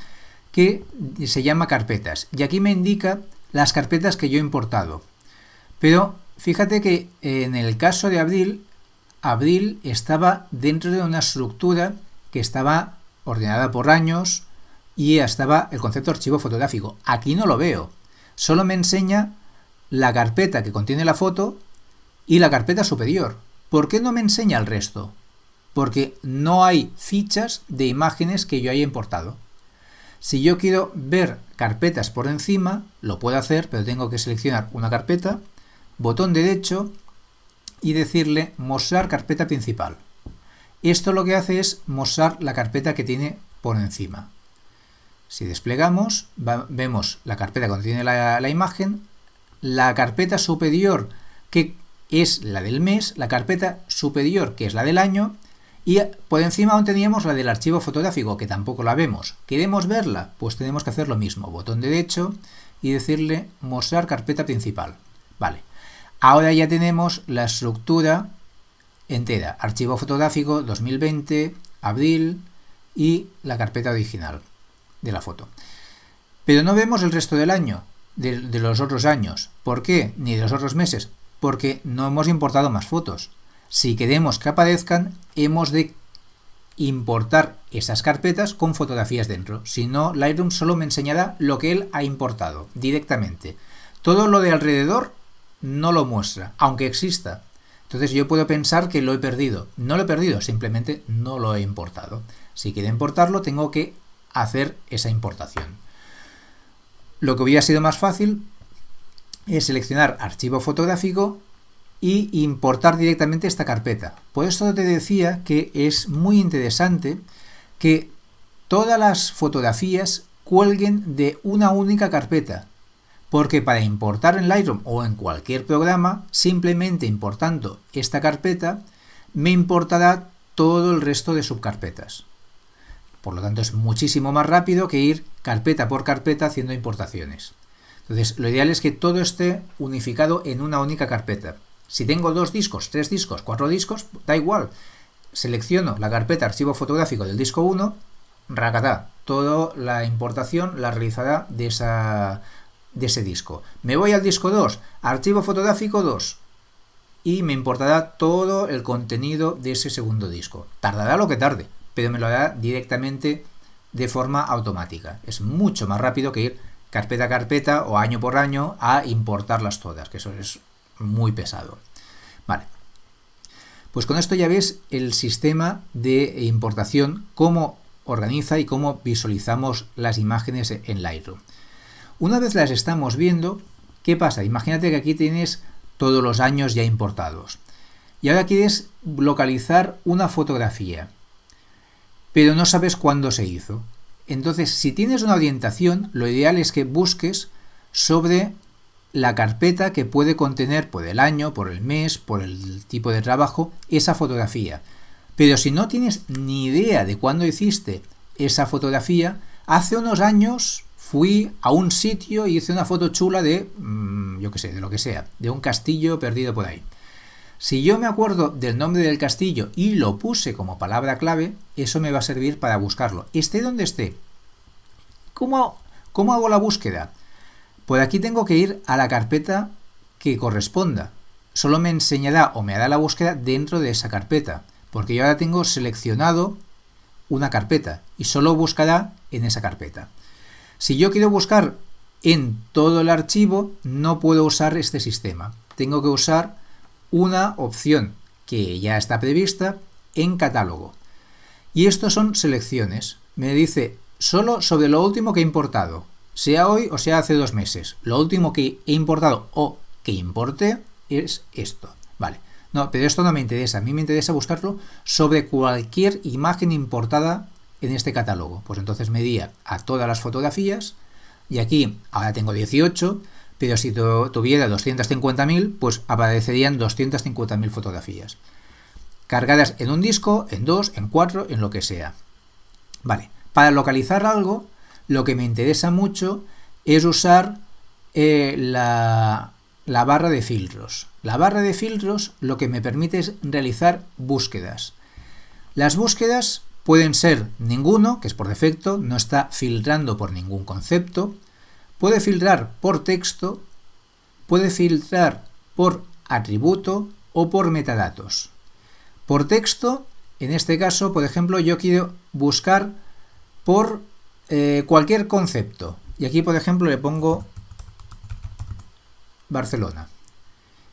que se llama carpetas. Y aquí me indica las carpetas que yo he importado. Pero fíjate que en el caso de Abril, Abril estaba dentro de una estructura que estaba ordenada por años y estaba el concepto archivo fotográfico. Aquí no lo veo. Solo me enseña la carpeta que contiene la foto y la carpeta superior. ¿Por qué no me enseña el resto? Porque no hay fichas de imágenes que yo haya importado. Si yo quiero ver carpetas por encima, lo puedo hacer, pero tengo que seleccionar una carpeta, botón derecho y decirle mostrar carpeta principal. Esto lo que hace es mostrar la carpeta que tiene por encima. Si desplegamos, vemos la carpeta que contiene la, la imagen, la carpeta superior que es la del mes, la carpeta superior que es la del año y por encima aún teníamos la del archivo fotográfico, que tampoco la vemos. ¿Queremos verla? Pues tenemos que hacer lo mismo. Botón derecho y decirle mostrar carpeta principal. Vale. Ahora ya tenemos la estructura entera. Archivo fotográfico 2020, abril y la carpeta original de la foto. Pero no vemos el resto del año, de, los otros años. ¿Por qué? Ni de los otros meses. Porque no hemos importado más fotos. Si queremos que aparezcan, hemos de importar esas carpetas con fotografías dentro. Si no, Lightroom solo me enseñará lo que él ha importado directamente. Todo lo de alrededor no lo muestra, aunque exista. Entonces yo puedo pensar que lo he perdido. No lo he perdido, simplemente no lo he importado. Si quiero importarlo, tengo que hacer esa importación. Lo que hubiera sido más fácil es seleccionar archivo fotográfico y importar directamente esta carpeta. Por eso te decía que es muy interesante que todas las fotografías cuelguen de una única carpeta, porque para importar en Lightroom o en cualquier programa, simplemente importando esta carpeta, me importará todo el resto de subcarpetas. Por lo tanto, es muchísimo más rápido que ir carpeta por carpeta haciendo importaciones. Entonces, lo ideal es que todo esté unificado en una única carpeta. Si tengo dos discos, tres discos, cuatro discos, da igual. Selecciono la carpeta archivo fotográfico del disco 1, racatá, toda la importación la realizará de, esa, de ese disco. Me voy al disco 2, archivo fotográfico 2, y me importará todo el contenido de ese segundo disco. Tardará lo que tarde, pero me lo hará directamente de forma automática. Es mucho más rápido que ir carpeta a carpeta o año por año a importarlas todas, que eso es muy pesado. Vale. Pues con esto ya ves el sistema de importación, cómo organiza y cómo visualizamos las imágenes en Lightroom. Una vez las estamos viendo, ¿qué pasa? Imagínate que aquí tienes todos los años ya importados. Y ahora quieres localizar una fotografía, pero no sabes cuándo se hizo. Entonces, si tienes una orientación, lo ideal es que busques sobre la carpeta que puede contener por el año, por el mes, por el tipo de trabajo, esa fotografía. Pero si no tienes ni idea de cuándo hiciste esa fotografía, hace unos años fui a un sitio y hice una foto chula de, mm, yo qué sé, de lo que sea, de un castillo perdido por ahí. Si yo me acuerdo del nombre del castillo y lo puse como palabra clave, eso me va a servir para buscarlo, esté donde esté. ¿Cómo, cómo hago la búsqueda? Pues aquí tengo que ir a la carpeta que corresponda. Solo me enseñará o me hará la búsqueda dentro de esa carpeta, porque yo ahora tengo seleccionado una carpeta y solo buscará en esa carpeta. Si yo quiero buscar en todo el archivo, no puedo usar este sistema. Tengo que usar una opción que ya está prevista en catálogo. Y estos son selecciones. Me dice solo sobre lo último que he importado sea hoy o sea hace dos meses. Lo último que he importado o que importé es esto. Vale. No, pero esto no me interesa. A mí me interesa buscarlo sobre cualquier imagen importada en este catálogo. Pues entonces me di a todas las fotografías y aquí ahora tengo 18, pero si tuviera 250.000, pues aparecerían 250.000 fotografías. Cargadas en un disco, en dos, en cuatro, en lo que sea. Vale. Para localizar algo, lo que me interesa mucho es usar eh, la, la barra de filtros. La barra de filtros lo que me permite es realizar búsquedas. Las búsquedas pueden ser ninguno, que es por defecto, no está filtrando por ningún concepto, puede filtrar por texto, puede filtrar por atributo o por metadatos. Por texto, en este caso, por ejemplo, yo quiero buscar por eh, cualquier concepto. Y aquí, por ejemplo, le pongo Barcelona.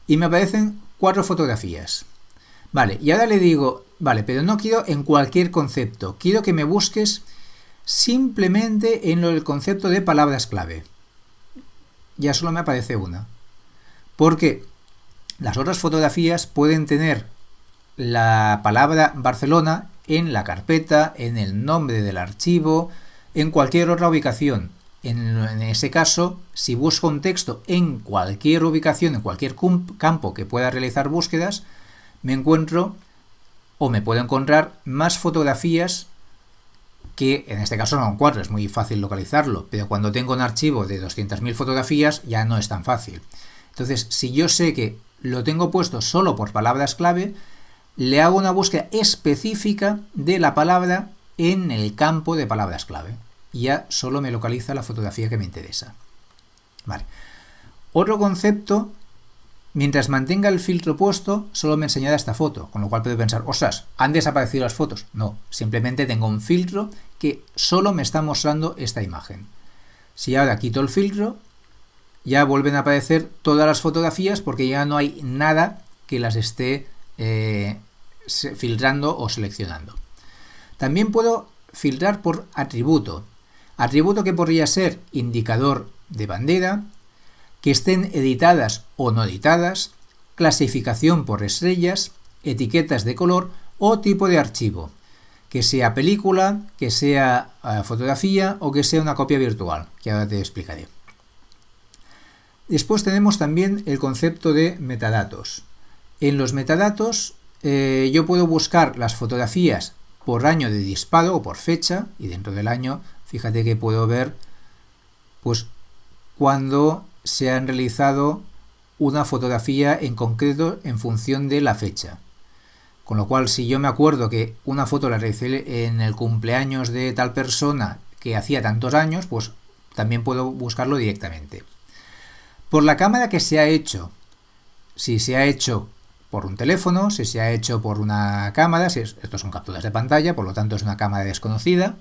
Y me aparecen cuatro fotografías. Vale, y ahora le digo, vale, pero no quiero en cualquier concepto. Quiero que me busques simplemente en lo del concepto de palabras clave. Ya solo me aparece una. Porque las otras fotografías pueden tener la palabra Barcelona en la carpeta, en el nombre del archivo, en cualquier otra ubicación. En, ese caso, si busco un texto en cualquier ubicación, en cualquier campo que pueda realizar búsquedas, me encuentro o me puedo encontrar más fotografías que en este caso son cuatro, es muy fácil localizarlo, pero cuando tengo un archivo de 200.000 fotografías ya no es tan fácil. Entonces, si yo sé que lo tengo puesto solo por palabras clave, le hago una búsqueda específica de la palabra en el campo de palabras clave. Y ya solo me localiza la fotografía que me interesa. Vale. Otro concepto, mientras mantenga el filtro puesto, solo me enseñará esta foto, con lo cual puedo pensar, osas, ¿han desaparecido las fotos? No, simplemente tengo un filtro que solo me está mostrando esta imagen. Si ahora quito el filtro, ya vuelven a aparecer todas las fotografías porque ya no hay nada que las esté eh, filtrando o seleccionando. También puedo filtrar por atributo. Atributo que podría ser indicador de bandera, que estén editadas o no editadas, clasificación por estrellas, etiquetas de color o tipo de archivo, que sea película, que sea eh, fotografía o que sea una copia virtual, que ahora te explicaré. Después tenemos también el concepto de metadatos. En los metadatos eh, yo puedo buscar las fotografías por año de disparo o por fecha y dentro del año fíjate que puedo ver pues cuando se han realizado una fotografía en concreto en función de la fecha. Con lo cual, si yo me acuerdo que una foto la realicé en el cumpleaños de tal persona que hacía tantos años, pues también puedo buscarlo directamente. Por la cámara que se ha hecho, si se ha hecho por un teléfono, si se ha hecho por una cámara, si estos son capturas de pantalla, por lo tanto es una cámara desconocida,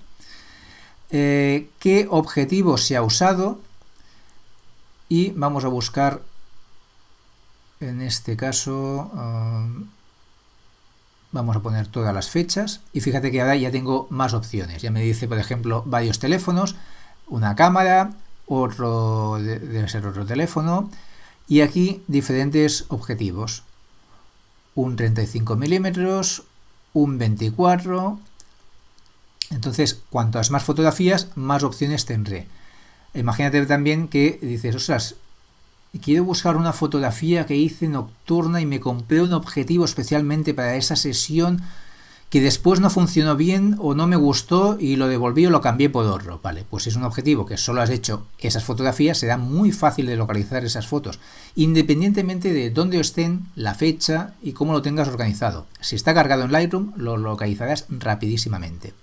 eh, qué objetivo se ha usado y vamos a buscar en este caso um, vamos a poner todas las fechas. Y fíjate que ahora ya tengo más opciones. Ya me dice por ejemplo varios teléfonos una cámara otro debe ser otro teléfono. Y aquí diferentes objetivos. Un 35 milímetros un 24 entonces cuantas más fotografías más opciones tendré imagínate también que dices ostras quiero buscar una fotografía que hice nocturna y me compré un objetivo especialmente para esa sesión que después no funcionó bien o no me gustó y lo devolví o lo cambié por otro. Vale, pues es un objetivo que solo has hecho esas fotografías, será muy fácil de localizar esas fotos, independientemente de dónde estén, la fecha y cómo lo tengas organizado. Si está cargado en Lightroom, lo localizarás rapidísimamente.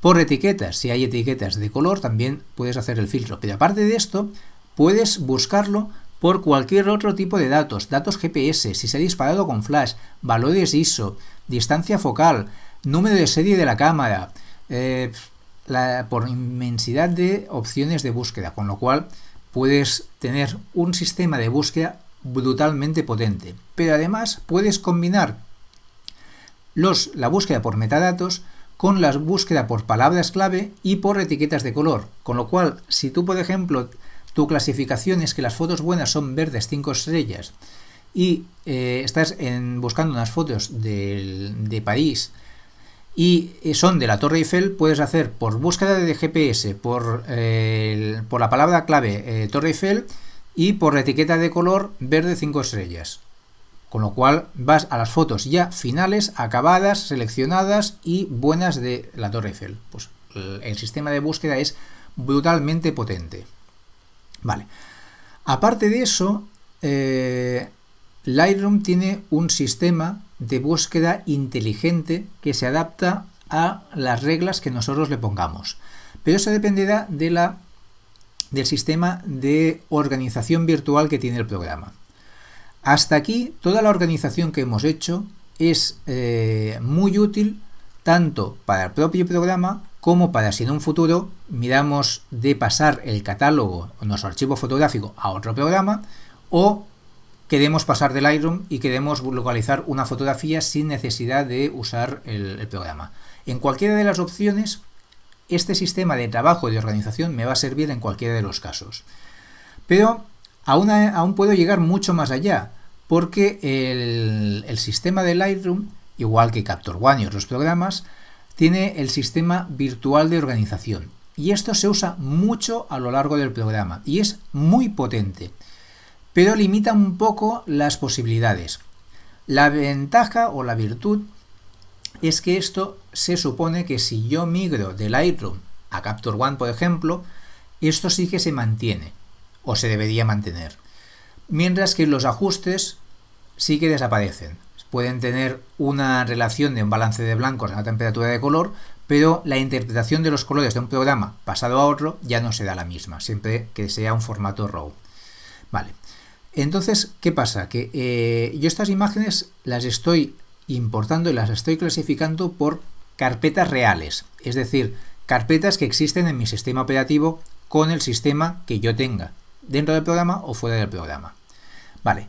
Por etiquetas, si hay etiquetas de color, también puedes hacer el filtro. Pero aparte de esto, puedes buscarlo por cualquier otro tipo de datos, datos GPS, si se ha disparado con flash, valores ISO, distancia focal, número de serie de la cámara, eh, por inmensidad de opciones de búsqueda, con lo cual puedes tener un sistema de búsqueda brutalmente potente. Pero además puedes combinar los, la búsqueda por metadatos con la búsqueda por palabras clave y por etiquetas de color. Con lo cual, si tú, por ejemplo, tu clasificación es que las fotos buenas son verdes 5 estrellas y eh, estás buscando unas fotos de, París y eh, son de la Torre Eiffel, puedes hacer por búsqueda de GPS, por, eh, por la palabra clave Torre Eiffel y por etiqueta de color verde 5 estrellas. Con lo cual vas a las fotos ya finales, acabadas, seleccionadas y buenas de la Torre Eiffel. Pues el sistema de búsqueda es brutalmente potente. Vale. Aparte de eso, Lightroom tiene un sistema de búsqueda inteligente que se adapta a las reglas que nosotros le pongamos. Pero eso dependerá de la, del sistema de organización virtual que tiene el programa. Hasta aquí, toda la organización que hemos hecho es eh, muy útil tanto para el propio programa como para si en un futuro miramos de pasar el catálogo o nuestro archivo fotográfico a otro programa o queremos pasar del Lightroom y queremos localizar una fotografía sin necesidad de usar el, programa. En cualquiera de las opciones, este sistema de trabajo y de organización me va a servir en cualquiera de los casos. Pero aún, puedo llegar mucho más allá, porque el, el sistema de Lightroom, igual que Capture One y otros programas, tiene el sistema virtual de organización. Y esto se usa mucho a lo largo del programa y es muy potente pero limita un poco las posibilidades. La ventaja o la virtud es que esto se supone que si yo migro de Lightroom a Capture One, por ejemplo, esto sí que se mantiene, o se debería mantener. Mientras que los ajustes sí que desaparecen. pueden tener una relación de un balance de blancos en la temperatura de color, pero la interpretación de los colores de un programa pasado a otro ya no será la misma, siempre que sea un formato RAW. Vale. Entonces, ¿qué pasa? Que eh, yo estas imágenes las estoy importando y las estoy clasificando por carpetas reales, es decir, carpetas que existen en mi sistema operativo con el sistema que yo tenga, dentro del programa o fuera del programa. Vale,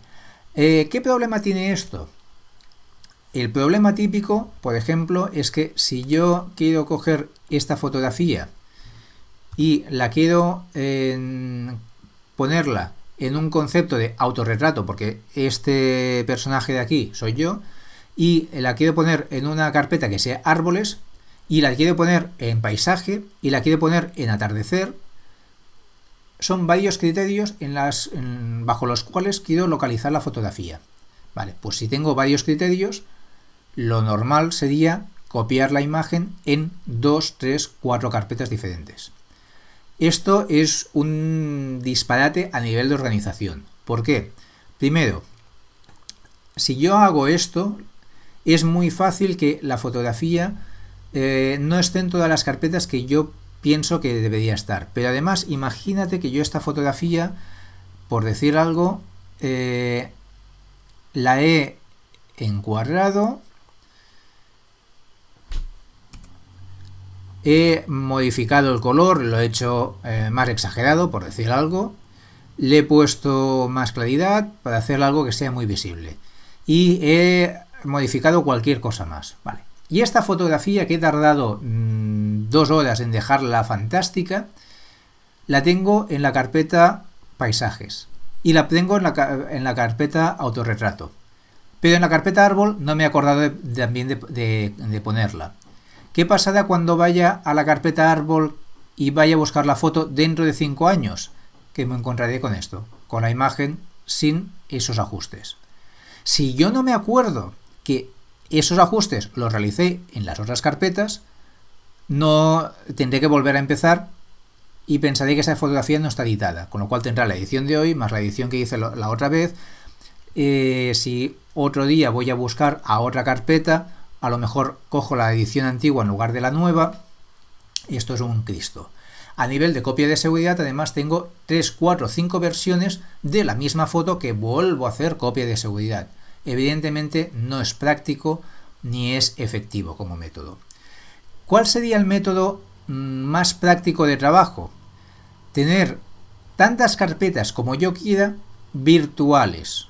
eh, ¿qué problema tiene esto? El problema típico, por ejemplo, es que si yo quiero coger esta fotografía y la quiero ponerla en un concepto de autorretrato, porque este personaje de aquí soy yo, y la quiero poner en una carpeta que sea árboles, y la quiero poner en paisaje, y la quiero poner en atardecer, son varios criterios en bajo los cuales quiero localizar la fotografía. Vale, pues si tengo varios criterios, lo normal sería copiar la imagen en dos, tres, cuatro carpetas diferentes. Esto es un disparate a nivel de organización. ¿Por qué? Primero, si yo hago esto, es muy fácil que la fotografía eh, no esté en todas las carpetas que yo pienso que debería estar. Pero además, imagínate que yo esta fotografía, por decir algo, eh, la he encuadrado He modificado el color, lo he hecho eh, más exagerado, por decir algo. Le he puesto más claridad para hacer algo que sea muy visible. Y he modificado cualquier cosa más. Vale. Y esta fotografía que he tardado mm, dos horas en dejarla fantástica, la tengo en la carpeta paisajes. Y la tengo en la, carpeta autorretrato. Pero en la carpeta árbol no me he acordado también de ponerla. ¿Qué pasará cuando vaya a la carpeta árbol y vaya a buscar la foto dentro de 5 años? Que me encontraré con esto, con la imagen sin esos ajustes. Si yo no me acuerdo que esos ajustes los realicé en las otras carpetas, no tendré que volver a empezar y pensaré que esa fotografía no está editada, con lo cual tendrá la edición de hoy más la edición que hice la otra vez. Eh, si otro día voy a buscar a otra carpeta, a lo mejor cojo la edición antigua en lugar de la nueva esto es un Cristo. A nivel de copia de seguridad además tengo 3, 4, 5 versiones de la misma foto que vuelvo a hacer copia de seguridad. Evidentemente no es práctico ni es efectivo como método. ¿Cuál sería el método mm, más práctico de trabajo? Tener tantas carpetas como yo quiera virtuales,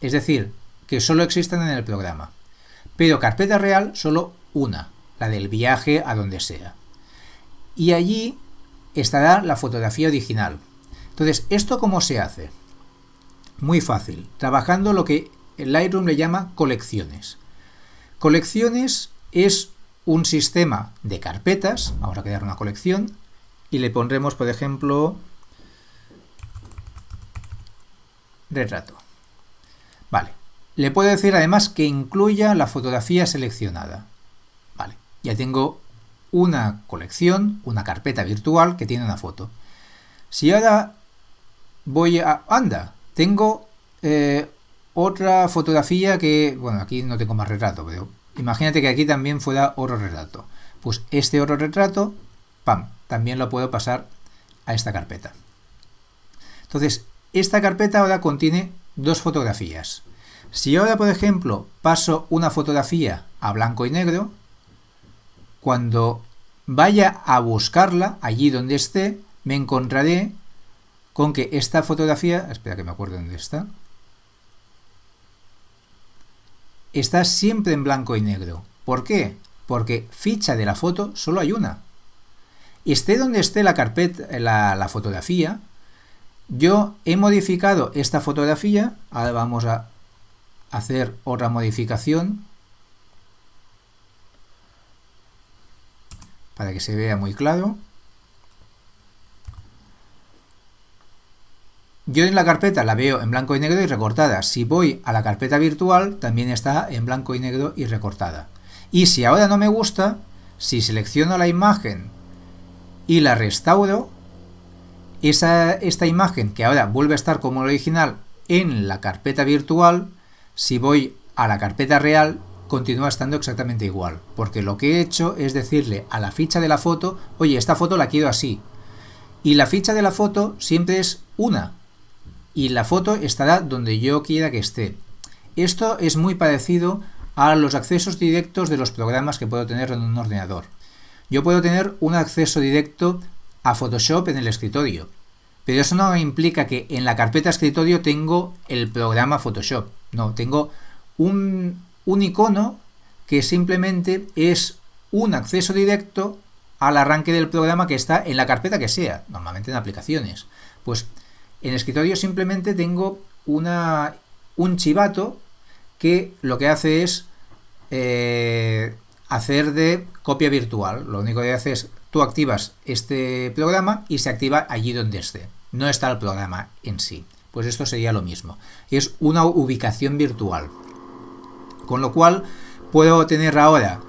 es decir, que solo existan en el programa pero carpeta real solo una, la del viaje a donde sea. Y allí estará la fotografía original. Entonces, ¿esto cómo se hace? Muy fácil, trabajando lo que el Lightroom le llama colecciones. Colecciones es un sistema de carpetas, vamos a crear una colección, y le pondremos, por ejemplo, retrato. Vale, le puedo decir además que incluya la fotografía seleccionada. Vale, ya tengo una colección, una carpeta virtual que tiene una foto. Si ahora voy a... ¡Anda! Tengo eh, otra fotografía que... Bueno, aquí no tengo más retrato, pero imagínate que aquí también fuera otro retrato. Pues este otro retrato, ¡pam! También lo puedo pasar a esta carpeta. Entonces, esta carpeta ahora contiene dos fotografías. Si ahora, por ejemplo, paso una fotografía a blanco y negro, cuando vaya a buscarla allí donde esté, me encontraré con que esta fotografía, espera que me acuerdo dónde está, está siempre en blanco y negro. ¿Por qué? Porque ficha de la foto solo hay una. Esté donde esté la carpeta, la, la fotografía, yo he modificado esta fotografía, ahora vamos a hacer otra modificación para que se vea muy claro. Yo en la carpeta la veo en blanco y negro y recortada. Si voy a la carpeta virtual, también está en blanco y negro y recortada. Y si ahora no me gusta, si selecciono la imagen y la restauro, esa, esta imagen que ahora vuelve a estar como original en la carpeta virtual, si voy a la carpeta real continúa estando exactamente igual, porque lo que he hecho es decirle a la ficha de la foto, oye, esta foto la quiero así. Y la ficha de la foto siempre es una, y la foto estará donde yo quiera que esté. Esto es muy parecido a los accesos directos de los programas que puedo tener en un ordenador. Yo puedo tener un acceso directo a Photoshop en el escritorio, pero eso no implica que en la carpeta escritorio tengo el programa Photoshop. No, tengo un, un icono que simplemente es un acceso directo al arranque del programa que está en la carpeta que sea, normalmente en aplicaciones. Pues en escritorio simplemente tengo una, un chivato que lo que hace es eh, hacer de copia virtual. Lo único que hace es tú activas este programa y se activa allí donde esté. No está el programa en sí. Pues esto sería lo mismo. Es una ubicación virtual. Con lo cual puedo tener ahora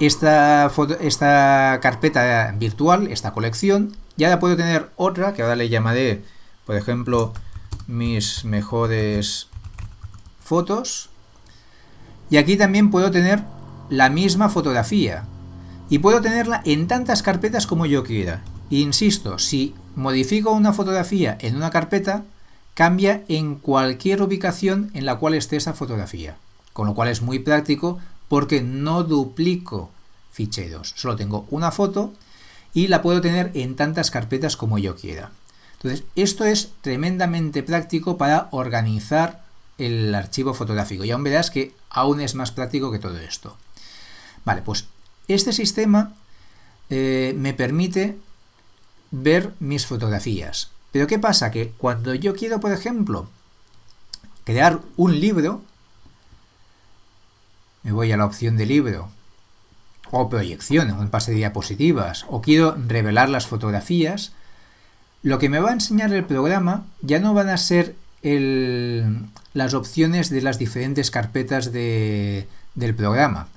esta, esta carpeta virtual, esta colección, y ahora puedo tener otra que ahora le llamaré, por ejemplo, mis mejores fotos. Y aquí también puedo tener la misma fotografía. Y puedo tenerla en tantas carpetas como yo quiera. Insisto, si modifico una fotografía en una carpeta, cambia en cualquier ubicación en la cual esté esa fotografía. Con lo cual es muy práctico porque no duplico ficheros. Solo tengo una foto y la puedo tener en tantas carpetas como yo quiera. Entonces, esto es tremendamente práctico para organizar el archivo fotográfico. Y aún verás que aún es más práctico que todo esto. Vale, pues este sistema eh, me permite ver mis fotografías. Pero ¿qué pasa? Que cuando yo quiero, por ejemplo, crear un libro, me voy a la opción de libro, o proyección, un pase de diapositivas, o quiero revelar las fotografías, lo que me va a enseñar el programa ya no van a ser las opciones de las diferentes carpetas del programa.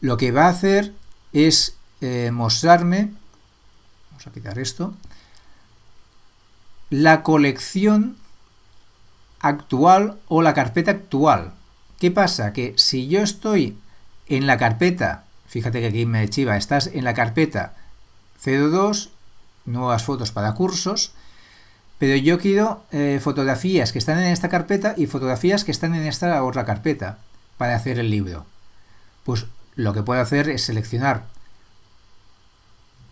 Lo que va a hacer es eh, mostrarme, vamos a quitar esto, la colección actual o la carpeta actual. ¿Qué pasa? Que si yo estoy en la carpeta, fíjate que aquí me chiva, estás en la carpeta 02, nuevas fotos para cursos, pero yo quiero eh, fotografías que están en esta carpeta y fotografías que están en esta otra carpeta para hacer el libro. Pues lo que puedo hacer es seleccionar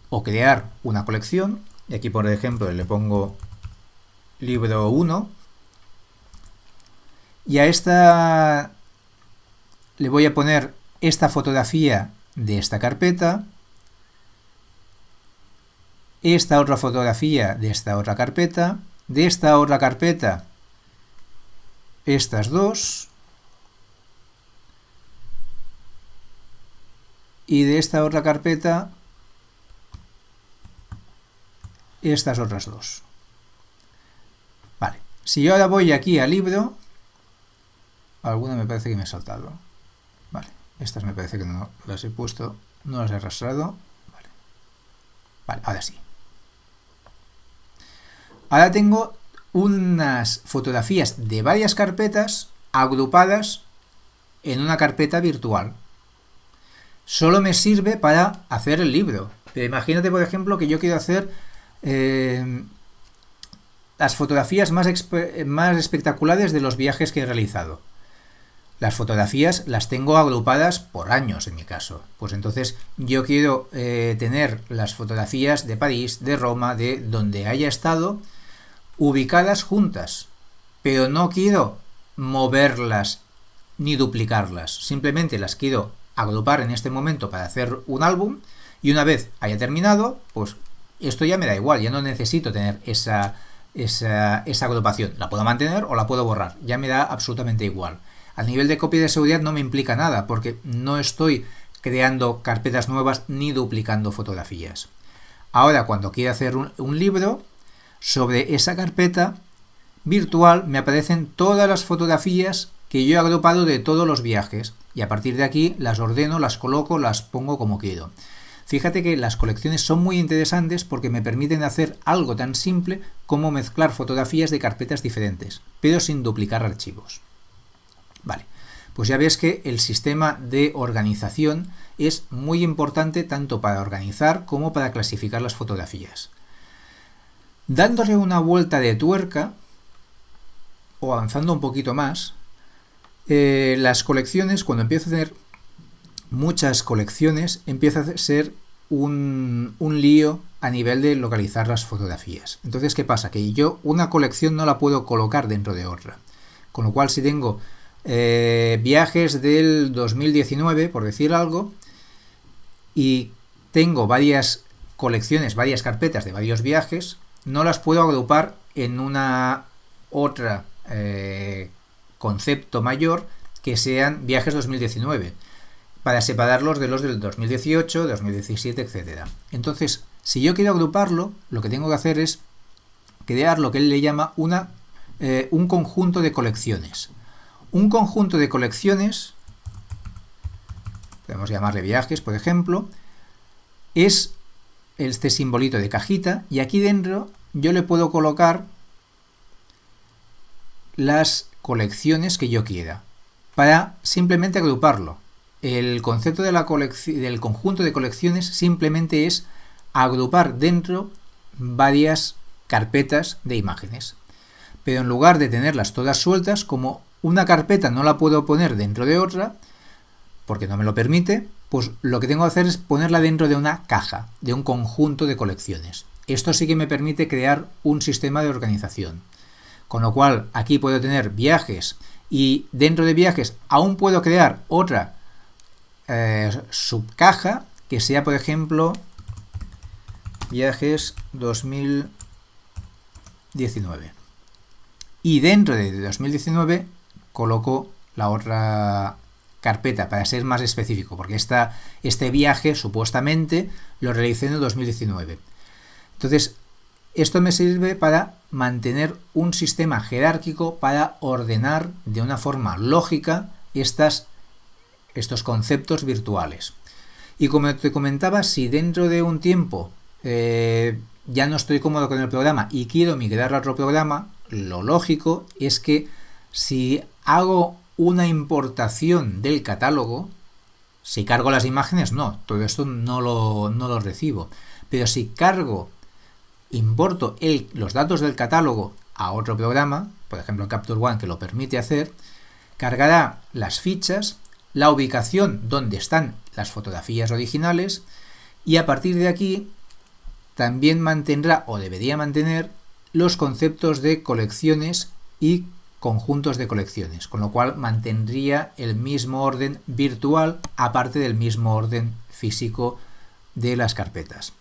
o crear una colección. Y aquí, por ejemplo, le pongo libro 1. Y a esta le voy a poner esta fotografía de esta carpeta, esta otra fotografía de esta otra carpeta, de esta otra carpeta estas dos, y de esta otra carpeta estas otras dos. Vale, si yo ahora voy aquí al libro, alguna me parece que me he saltado. Vale, estas me parece que no las he puesto, no las he arrastrado. Vale, vale ahora sí. Ahora tengo unas fotografías de varias carpetas agrupadas en una carpeta virtual solo me sirve para hacer el libro. Pero imagínate, por ejemplo, que yo quiero hacer eh, las fotografías más, más espectaculares de los viajes que he realizado. Las fotografías las tengo agrupadas por años en mi caso. Pues entonces yo quiero eh, tener las fotografías de París, de Roma, de donde haya estado, ubicadas juntas. Pero no quiero moverlas ni duplicarlas. Simplemente las quiero agrupar en este momento para hacer un álbum y una vez haya terminado, pues esto ya me da igual, ya no necesito tener esa, esa, esa agrupación. La puedo mantener o la puedo borrar, ya me da absolutamente igual. A nivel de copia de seguridad no me implica nada porque no estoy creando carpetas nuevas ni duplicando fotografías. Ahora, cuando quiero hacer un libro, sobre esa carpeta virtual me aparecen todas las fotografías que yo he agrupado de todos los viajes y a partir de aquí las ordeno, las coloco, las pongo como quiero. Fíjate que las colecciones son muy interesantes porque me permiten hacer algo tan simple como mezclar fotografías de carpetas diferentes, pero sin duplicar archivos. Vale, pues ya ves que el sistema de organización es muy importante tanto para organizar como para clasificar las fotografías. Dándole una vuelta de tuerca, o avanzando un poquito más, eh, las colecciones, cuando empiezo a tener muchas colecciones, empieza a ser un, un, lío a nivel de localizar las fotografías. Entonces, ¿qué pasa? Que yo una colección no la puedo colocar dentro de otra. Con lo cual, si tengo eh, viajes del 2019, por decir algo, y tengo varias colecciones, varias carpetas de varios viajes, no las puedo agrupar en una otra eh, concepto mayor que sean viajes 2019 para separarlos de los del 2018, 2017, etc. Entonces, si yo quiero agruparlo, lo que tengo que hacer es crear lo que él le llama una, eh, un conjunto de colecciones. Un conjunto de colecciones, podemos llamarle viajes, por ejemplo, es este simbolito de cajita y aquí dentro yo le puedo colocar las colecciones que yo quiera para simplemente agruparlo. El concepto del conjunto de colecciones simplemente es agrupar dentro varias carpetas de imágenes. Pero en lugar de tenerlas todas sueltas, como una carpeta no la puedo poner dentro de otra, porque no me lo permite, pues lo que tengo que hacer es ponerla dentro de una caja, de un conjunto de colecciones. Esto sí que me permite crear un sistema de organización. Con lo cual, aquí puedo tener viajes y dentro de viajes aún puedo crear otra eh, subcaja que sea, por ejemplo, viajes 2019. Y dentro de 2019 coloco la otra carpeta para ser más específico, porque este viaje supuestamente lo realicé en el 2019. Entonces, esto me sirve para mantener un sistema jerárquico para ordenar de una forma lógica estas, estos conceptos virtuales. Y como te comentaba, si dentro de un tiempo eh, ya no estoy cómodo con el programa y quiero migrar a otro programa, lo lógico es que si hago una importación del catálogo, si cargo las imágenes, no, todo esto no lo, no lo recibo. Pero si cargo importo los datos del catálogo a otro programa, por ejemplo Capture One que lo permite hacer, cargará las fichas, la ubicación donde están las fotografías originales y a partir de aquí también mantendrá o debería mantener los conceptos de colecciones y conjuntos de colecciones, con lo cual mantendría el mismo orden virtual aparte del mismo orden físico de las carpetas.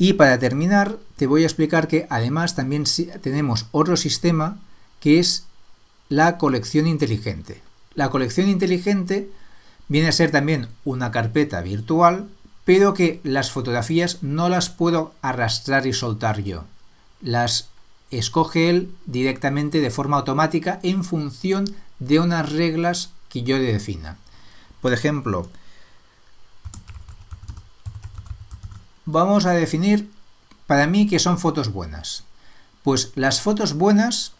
Y para terminar, te voy a explicar que además también tenemos otro sistema que es la colección inteligente. La colección inteligente viene a ser también una carpeta virtual, pero que las fotografías no las puedo arrastrar y soltar yo. Las escoge él directamente de forma automática en función de unas reglas que yo le defina. Por ejemplo, vamos a definir para mí que son fotos buenas. Pues las fotos buenas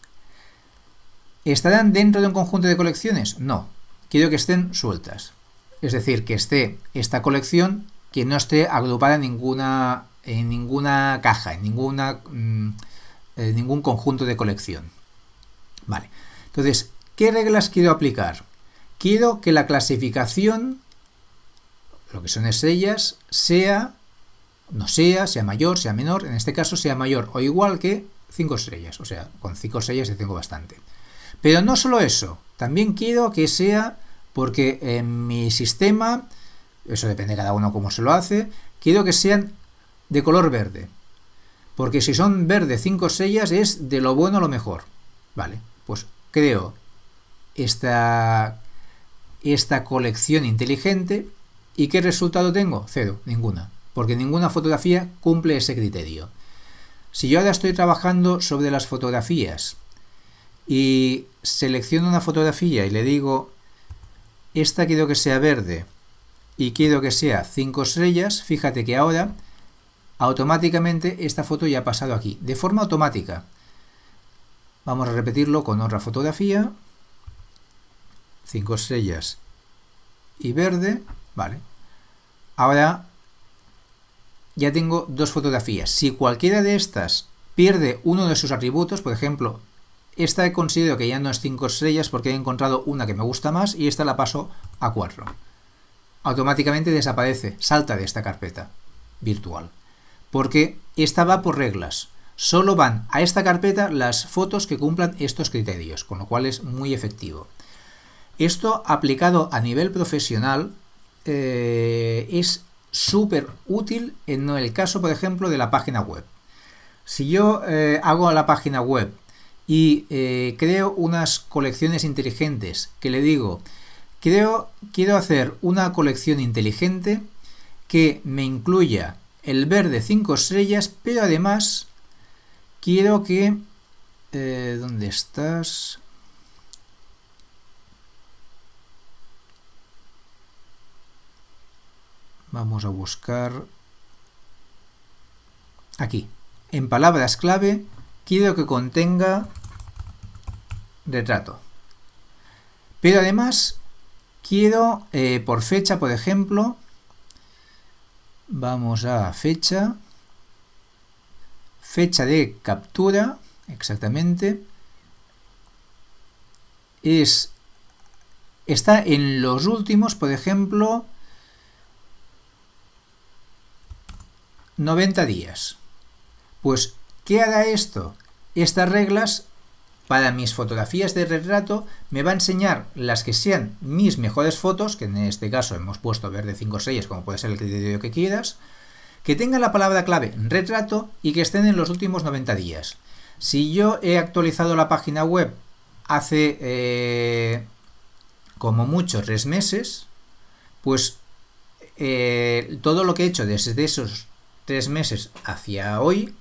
estarán dentro de un conjunto de colecciones. No, quiero que estén sueltas. Es decir, que esté esta colección que no esté agrupada en ninguna, en ninguna caja, en ninguna, mm, en ningún conjunto de colección. Vale. Entonces, ¿qué reglas quiero aplicar? Quiero que la clasificación, lo que son estrellas, sea no sea, sea mayor, sea menor, en este caso sea mayor o igual que 5 estrellas, o sea, con 5 estrellas ya tengo bastante. Pero no solo eso, también quiero que sea, porque en mi sistema, eso depende de cada uno cómo se lo hace, quiero que sean de color verde. Porque si son verde 5 estrellas es de lo bueno a lo mejor. Vale, pues creo esta, esta colección inteligente y ¿qué resultado tengo? Cero, ninguna porque ninguna fotografía cumple ese criterio. Si yo ahora estoy trabajando sobre las fotografías y selecciono una fotografía y le digo, esta quiero que sea verde y quiero que sea 5 estrellas, fíjate que ahora automáticamente esta foto ya ha pasado aquí, de forma automática. Vamos a repetirlo con otra fotografía 5 estrellas y verde, vale. Ahora ya tengo dos fotografías. Si cualquiera de estas pierde uno de sus atributos, por ejemplo, esta he considerado que ya no es 5 estrellas porque he encontrado una que me gusta más y esta la paso a 4. Automáticamente desaparece, salta de esta carpeta virtual. Porque esta va por reglas. Solo van a esta carpeta las fotos que cumplan estos criterios, con lo cual es muy efectivo. Esto aplicado a nivel profesional eh, es súper útil en el caso, por ejemplo, de la página web. Si yo eh, hago la página web y eh, creo unas colecciones inteligentes que le digo, creo, quiero hacer una colección inteligente que me incluya el verde 5 estrellas, pero además quiero que... ¿Dónde estás? Vamos a buscar aquí. En palabras clave quiero que contenga retrato. Pero además quiero eh, por fecha, por ejemplo, vamos a fecha, fecha de captura, exactamente, es, está en los últimos, por ejemplo, 90 días. Pues, ¿qué hará esto? Estas reglas para mis fotografías de retrato me va a enseñar las que sean mis mejores fotos, que en este caso hemos puesto verde 5 6, como puede ser el criterio que quieras, que tengan la palabra clave retrato y que estén en los últimos 90 días. Si yo he actualizado la página web hace eh, como mucho tres meses, pues eh, todo lo que he hecho desde esos tres meses hacia hoy,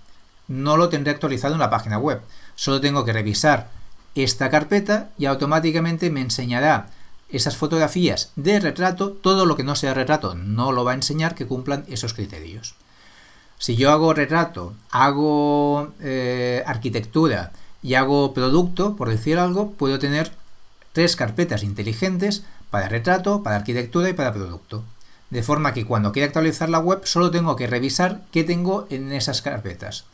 no lo tendré actualizado en la página web. Solo tengo que revisar esta carpeta y automáticamente me enseñará esas fotografías de retrato, todo lo que no sea retrato no lo va a enseñar que cumplan esos criterios. Si yo hago retrato, hago eh, arquitectura y hago producto, por decir algo, puedo tener tres carpetas inteligentes para retrato, para arquitectura y para producto de forma que cuando quiera actualizar la web solo tengo que revisar qué tengo en esas carpetas.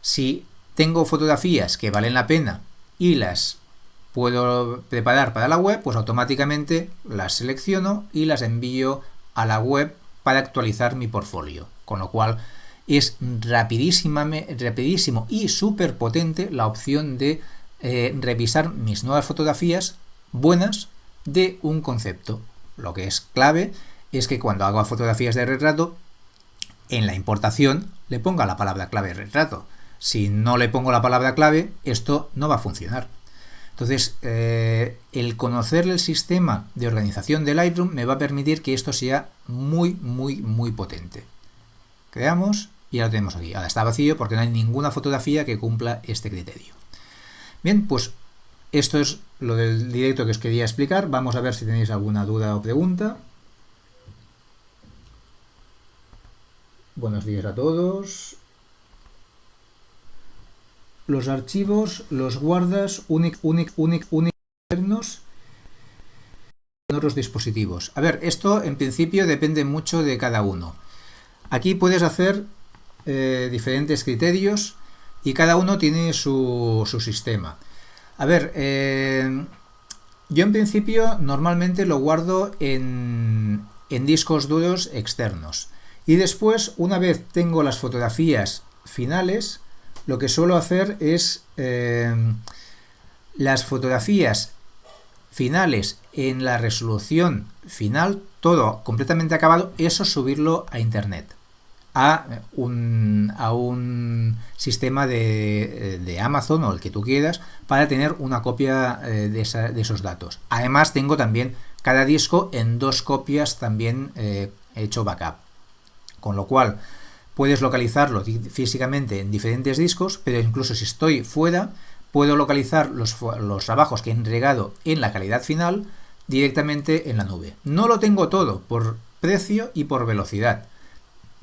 Si tengo fotografías que valen la pena y las puedo preparar para la web, pues automáticamente las selecciono y las envío a la web para actualizar mi portfolio. Con lo cual es rapidísimo y súper potente la opción de eh, revisar mis nuevas fotografías buenas de un concepto. Lo que es clave es que cuando hago fotografías de retrato, en la importación le ponga la palabra clave retrato. Si no le pongo la palabra clave, esto no va a funcionar. Entonces, eh, el conocer el sistema de organización de Lightroom me va a permitir que esto sea muy, muy, muy potente. Creamos y ya lo tenemos aquí. Ahora está vacío porque no hay ninguna fotografía que cumpla este criterio. Bien, pues esto es lo del directo que os quería explicar. Vamos a ver si tenéis alguna duda o pregunta. Buenos días a todos. Los archivos los guardas únic, únic, únic, únic, internos en otros dispositivos. A ver, esto en principio depende mucho de cada uno. Aquí puedes hacer eh, diferentes criterios y cada uno tiene su, sistema. A ver, eh, yo en principio normalmente lo guardo en, en discos duros externos. Y después, una vez tengo las fotografías finales, lo que suelo hacer es eh, las fotografías finales en la resolución final, todo completamente acabado, eso subirlo a internet, a un, sistema de, Amazon o el que tú quieras, para tener una copia eh, de, de, esos datos. Además tengo también cada disco en dos copias también eh, hecho backup con lo cual puedes localizarlo físicamente en diferentes discos, pero incluso si estoy fuera, puedo localizar los, trabajos que he entregado en la calidad final directamente en la nube. No lo tengo todo por precio y por velocidad.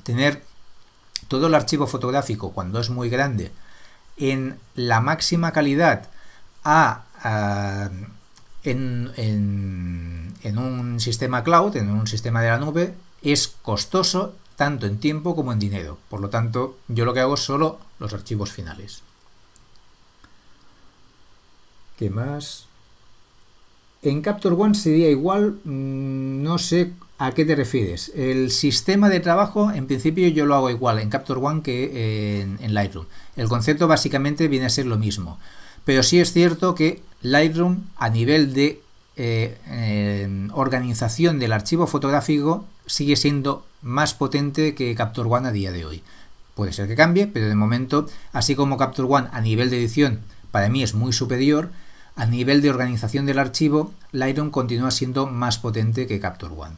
Tener todo el archivo fotográfico cuando es muy grande en la máxima calidad a, en, en, un sistema cloud, en un sistema de la nube, es costoso tanto en tiempo como en dinero. Por lo tanto, yo lo que hago es solo los archivos finales. ¿Qué más? En Capture One sería igual, mm, no sé a qué te refieres. El sistema de trabajo, en principio yo lo hago igual en Capture One que en, en Lightroom. El concepto básicamente viene a ser lo mismo. Pero sí es cierto que Lightroom a nivel de eh, organización del archivo fotográfico sigue siendo más potente que Capture One a día de hoy. Puede ser que cambie, pero de momento, así como Capture One a nivel de edición para mí es muy superior, a nivel de organización del archivo, Lightroom continúa siendo más potente que Capture One.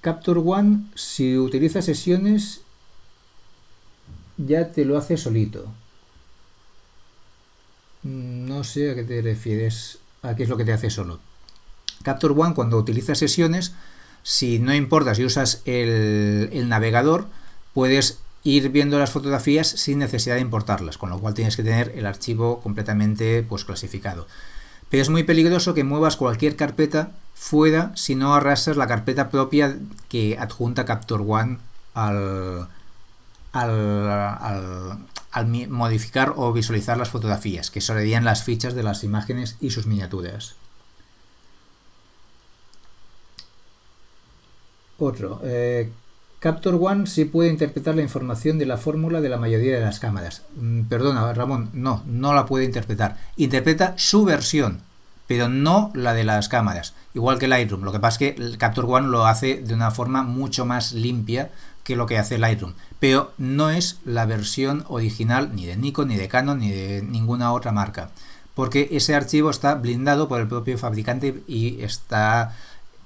Capture One, si utiliza sesiones, ya te lo hace solito. No sé a qué te refieres, a qué es lo que te hace solo. Capture One, cuando utilizas sesiones, si no importa si usas el, navegador, puedes ir viendo las fotografías sin necesidad de importarlas, con lo cual tienes que tener el archivo completamente pues, clasificado. Pero es muy peligroso que muevas cualquier carpeta fuera si no arrastras la carpeta propia que adjunta Capture One al, al, modificar o visualizar las fotografías, que serían las fichas de las imágenes y sus miniaturas. Otro. Eh, Capture One sí puede interpretar la información de la fórmula de la mayoría de las cámaras. Mm, perdona, Ramón, no, no la puede interpretar. Interpreta su versión, pero no la de las cámaras. Igual que Lightroom. Lo que pasa es que Capture One lo hace de una forma mucho más limpia que lo que hace Lightroom, pero no es la versión original ni de Nikon, ni de Canon, ni de ninguna otra marca, porque ese archivo está blindado por el propio fabricante y está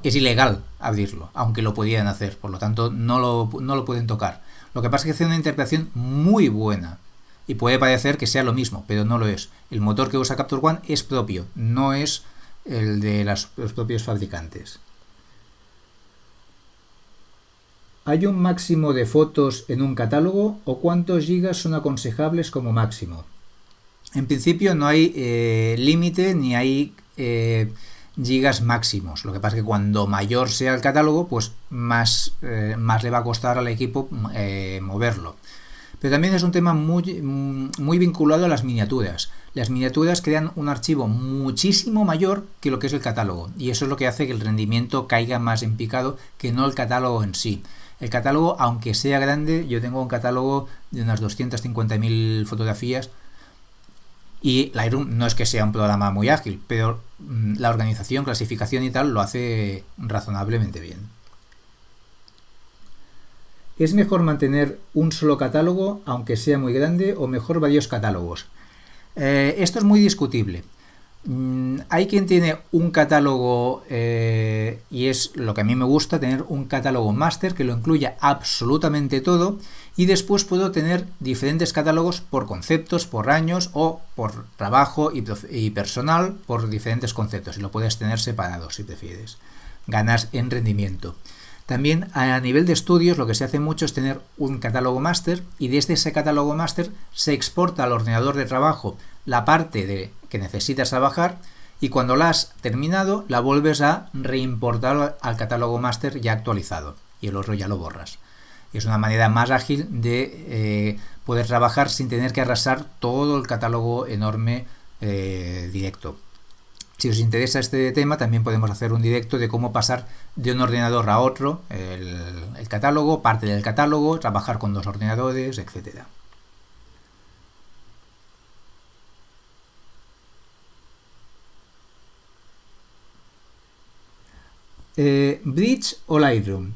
es ilegal abrirlo, aunque lo podían hacer, por lo tanto no lo, no lo pueden tocar. Lo que pasa es que hace una interpretación muy buena y puede parecer que sea lo mismo, pero no lo es. El motor que usa Capture One es propio, no es el de los propios fabricantes. ¿Hay un máximo de fotos en un catálogo o cuántos gigas son aconsejables como máximo? En principio no hay eh, límite ni hay eh, gigas máximos. Lo que pasa es que cuando mayor sea el catálogo, pues más, eh, más le va a costar al equipo moverlo. Pero también es un tema muy, muy vinculado a las miniaturas. Las miniaturas crean un archivo muchísimo mayor que lo que es el catálogo. Y eso es lo que hace que el rendimiento caiga más en picado que no el catálogo en sí. El catálogo, aunque sea grande, yo tengo un catálogo de unas 250.000 fotografías y Lightroom no es que sea un programa muy ágil, pero mm, la organización, clasificación y tal lo hace razonablemente bien. ¿Es mejor mantener un solo catálogo, aunque sea muy grande, o mejor varios catálogos? Eh, esto es muy discutible. Mm, hay quien tiene un catálogo eh, y es lo que a mí me gusta, tener un catálogo máster que lo incluya absolutamente todo y después puedo tener diferentes catálogos por conceptos, por años o por trabajo y, personal por diferentes conceptos y lo puedes tener separado si prefieres. Ganas en rendimiento. También a nivel de estudios lo que se hace mucho es tener un catálogo máster y desde ese catálogo máster se exporta al ordenador de trabajo la parte de que necesitas trabajar y cuando la has terminado la vuelves a reimportar al catálogo máster ya actualizado y el otro ya lo borras. Es una manera más ágil de eh, poder trabajar sin tener que arrasar todo el catálogo enorme eh, directo. Si os interesa este tema, también podemos hacer un directo de cómo pasar de un ordenador a otro, el, catálogo, parte del catálogo, trabajar con dos ordenadores, etcétera. Eh, Bridge o Lightroom.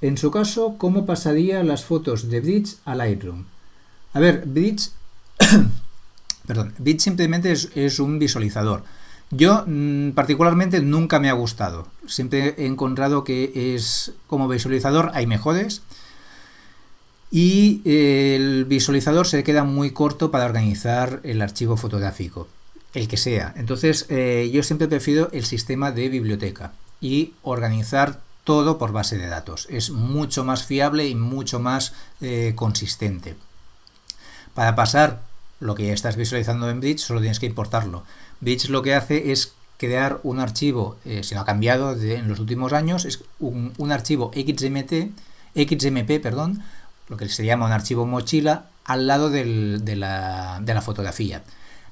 En su caso, ¿cómo pasaría las fotos de Bridge a Lightroom? A ver, Bridge, perdón, Bridge simplemente es un visualizador. Yo mm, particularmente nunca me ha gustado. Siempre he encontrado que es como visualizador hay mejores y eh, el visualizador se queda muy corto para organizar el archivo fotográfico, el que sea. Entonces eh, yo siempre prefiero el sistema de biblioteca y organizar todo por base de datos. Es mucho más fiable y mucho más eh, consistente. Para pasar lo que ya estás visualizando en Bridge, solo tienes que importarlo. Bridge lo que hace es crear un archivo, eh, si no ha cambiado en los últimos años, es un, archivo XMT, XMP, perdón, lo que se llama un archivo mochila, al lado de, la, de la fotografía.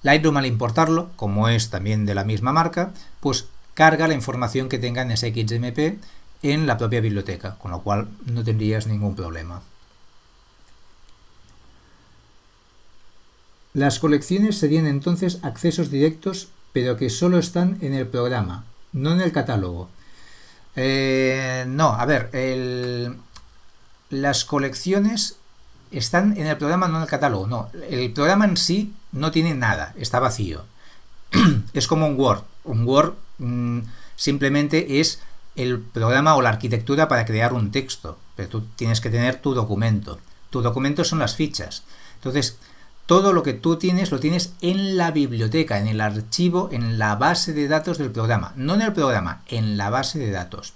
Lightroom al importarlo, como es también de la misma marca, pues carga la información que tenga en ese XMP en la propia biblioteca, con lo cual no tendrías ningún problema. Las colecciones serían entonces accesos directos, pero que solo están en el programa, no en el catálogo. Eh, no, a ver, las colecciones están en el programa, no en el catálogo. No, el programa en sí no tiene nada, está vacío. es como un Word. Un Word mm, simplemente es el programa o la arquitectura para crear un texto, pero tú tienes que tener tu documento. Tu documento son las fichas. Entonces, todo lo que tú tienes lo tienes en la biblioteca, en el archivo, en la base de datos del programa. No en el programa, en la base de datos.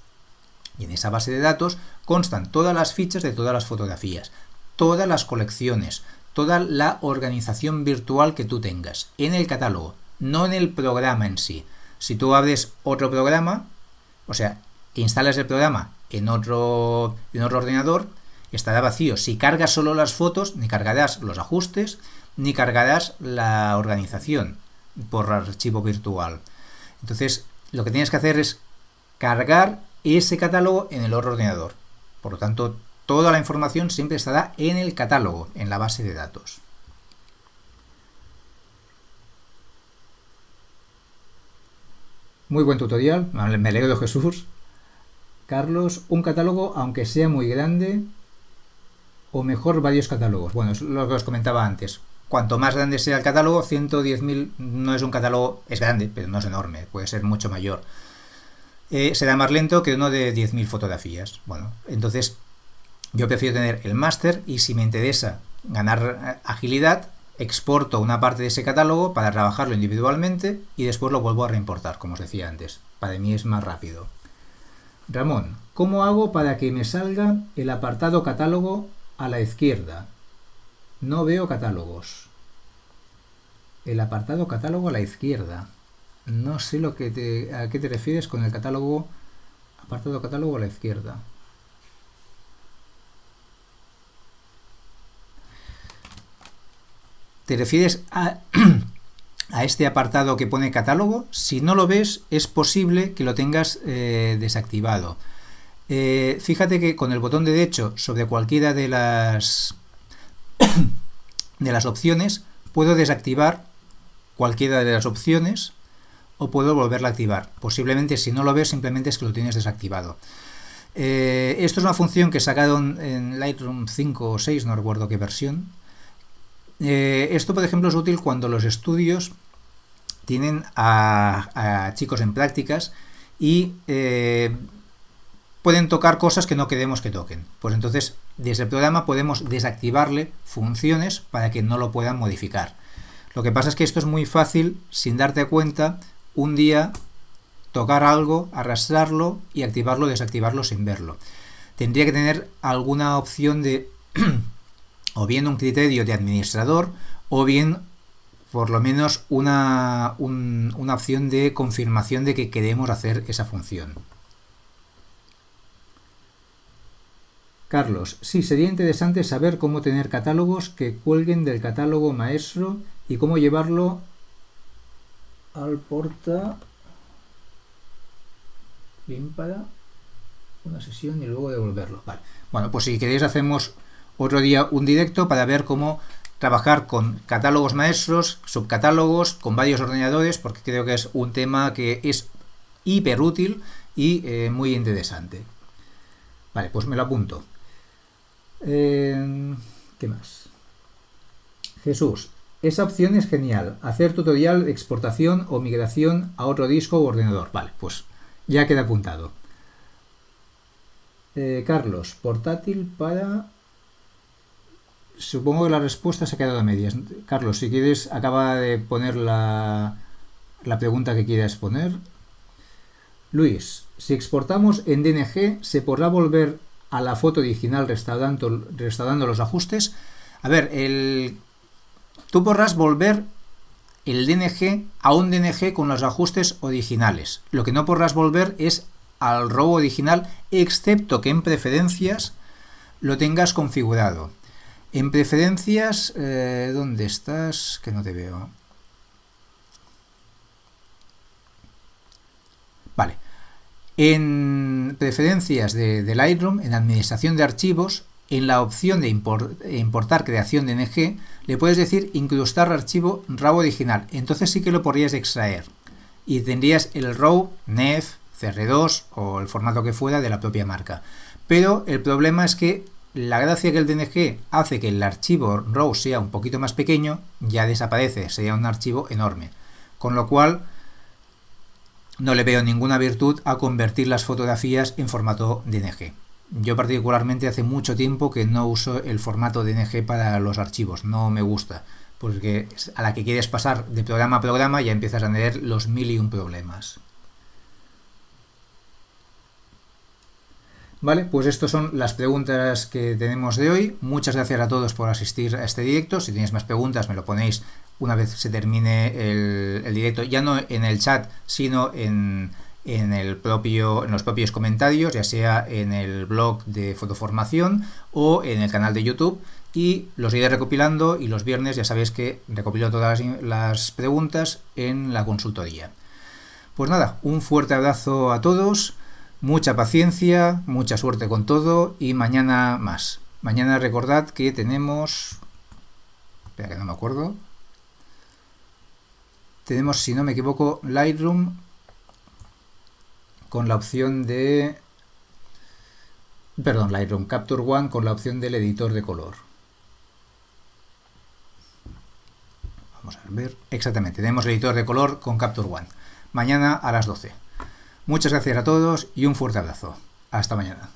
Y en esa base de datos constan todas las fichas de todas las fotografías, todas las colecciones, toda la organización virtual que tú tengas en el catálogo, no en el programa en sí. Si tú abres otro programa, o sea, instalas el programa en otro, en otro ordenador, estará vacío. Si cargas solo las fotos, ni cargarás los ajustes, ni cargarás la organización por archivo virtual. Entonces, lo que tienes que hacer es cargar ese catálogo en el otro ordenador. Por lo tanto, toda la información siempre estará en el catálogo, en la base de datos. Muy buen tutorial, me alegro Jesús. Carlos, un catálogo, aunque sea muy grande, o mejor varios catálogos. Bueno, es lo que os comentaba antes. Cuanto más grande sea el catálogo, 110.000 no es un catálogo, es grande, pero no es enorme, puede ser mucho mayor. Eh, será más lento que uno de 10.000 fotografías. Bueno, entonces yo prefiero tener el máster y si me interesa ganar eh, agilidad, exporto una parte de ese catálogo para trabajarlo individualmente y después lo vuelvo a reimportar, como os decía antes. Para mí es más rápido. Ramón, ¿cómo hago para que me salga el apartado catálogo a la izquierda? No veo catálogos. El apartado catálogo a la izquierda. No sé lo que te, a qué te refieres con el catálogo, apartado catálogo a la izquierda. ¿Te refieres a, este apartado que pone catálogo? Si no lo ves, es posible que lo tengas eh, desactivado. Eh, fíjate que con el botón derecho sobre cualquiera de las, de las opciones puedo desactivar cualquiera de las opciones o puedo volverla a activar. Posiblemente si no lo ves simplemente es que lo tienes desactivado. Eh, esto es una función que sacaron en Lightroom 5 o 6, no recuerdo qué versión, eh, esto, por ejemplo, es útil cuando los estudios tienen a, chicos en prácticas y eh, pueden tocar cosas que no queremos que toquen. Pues entonces, desde el programa podemos desactivarle funciones para que no lo puedan modificar. Lo que pasa es que esto es muy fácil, sin darte cuenta, un día tocar algo, arrastrarlo y activarlo desactivarlo sin verlo. Tendría que tener alguna opción de o bien un criterio de administrador o bien por lo menos una, una opción de confirmación de que queremos hacer esa función. Carlos, sí, sería interesante saber cómo tener catálogos que cuelguen del catálogo maestro y cómo llevarlo al porta bien una sesión y luego devolverlo. Bueno, pues si queréis hacemos otro día un directo para ver cómo trabajar con catálogos maestros, subcatálogos, con varios ordenadores, porque creo que es un tema que es hiper útil y eh, muy interesante. Vale, pues me lo apunto. Eh, ¿Qué más? Jesús, esa opción es genial. Hacer tutorial de exportación o migración a otro disco o ordenador. Vale, pues ya queda apuntado. Eh, Carlos, portátil para Supongo que la respuesta se ha quedado a medias. Carlos, si quieres, acaba de poner la, la pregunta que quieras poner. Luis, si exportamos en DNG, ¿se podrá volver a la foto original restaurando, restaurando los ajustes? A ver, el, tú podrás volver el DNG a un DNG con los ajustes originales. Lo que no podrás volver es al RAW original, excepto que en preferencias lo tengas configurado. En preferencias, eh, ¿dónde estás? Que no te veo. Vale. En preferencias de, Lightroom, en administración de archivos, en la opción de importar creación de NG, le puedes decir incrustar archivo RAW original. Entonces sí que lo podrías extraer. Y tendrías el RAW, NEF, CR2 o el formato que fuera de la propia marca. Pero el problema es que la gracia que el DNG hace que el archivo RAW sea un poquito más pequeño, ya desaparece, sería un archivo enorme. Con lo cual, no le veo ninguna virtud a convertir las fotografías en formato DNG. Yo particularmente hace mucho tiempo que no uso el formato DNG para los archivos, no me gusta, porque a la que quieres pasar de programa a programa ya empiezas a tener los mil y un problemas. Vale, pues estas son las preguntas que tenemos de hoy. Muchas gracias a todos por asistir a este directo. Si tenéis más preguntas me lo ponéis una vez se termine el, directo, ya no en el chat, sino en, el propio, en los propios comentarios, ya sea en el blog de fotoformación o en el canal de YouTube y los iré recopilando y los viernes ya sabéis que recopilo todas las preguntas en la consultoría. Pues nada, un fuerte abrazo a todos Mucha paciencia, mucha suerte con todo y mañana más. Mañana recordad que tenemos... Espera que no me acuerdo. Tenemos, si no me equivoco, Lightroom con la opción de... Perdón, Lightroom Capture One con la opción del editor de color. Vamos a ver. Exactamente, tenemos el editor de color con Capture One. Mañana a las 12. Muchas gracias a todos y un fuerte abrazo. Hasta mañana.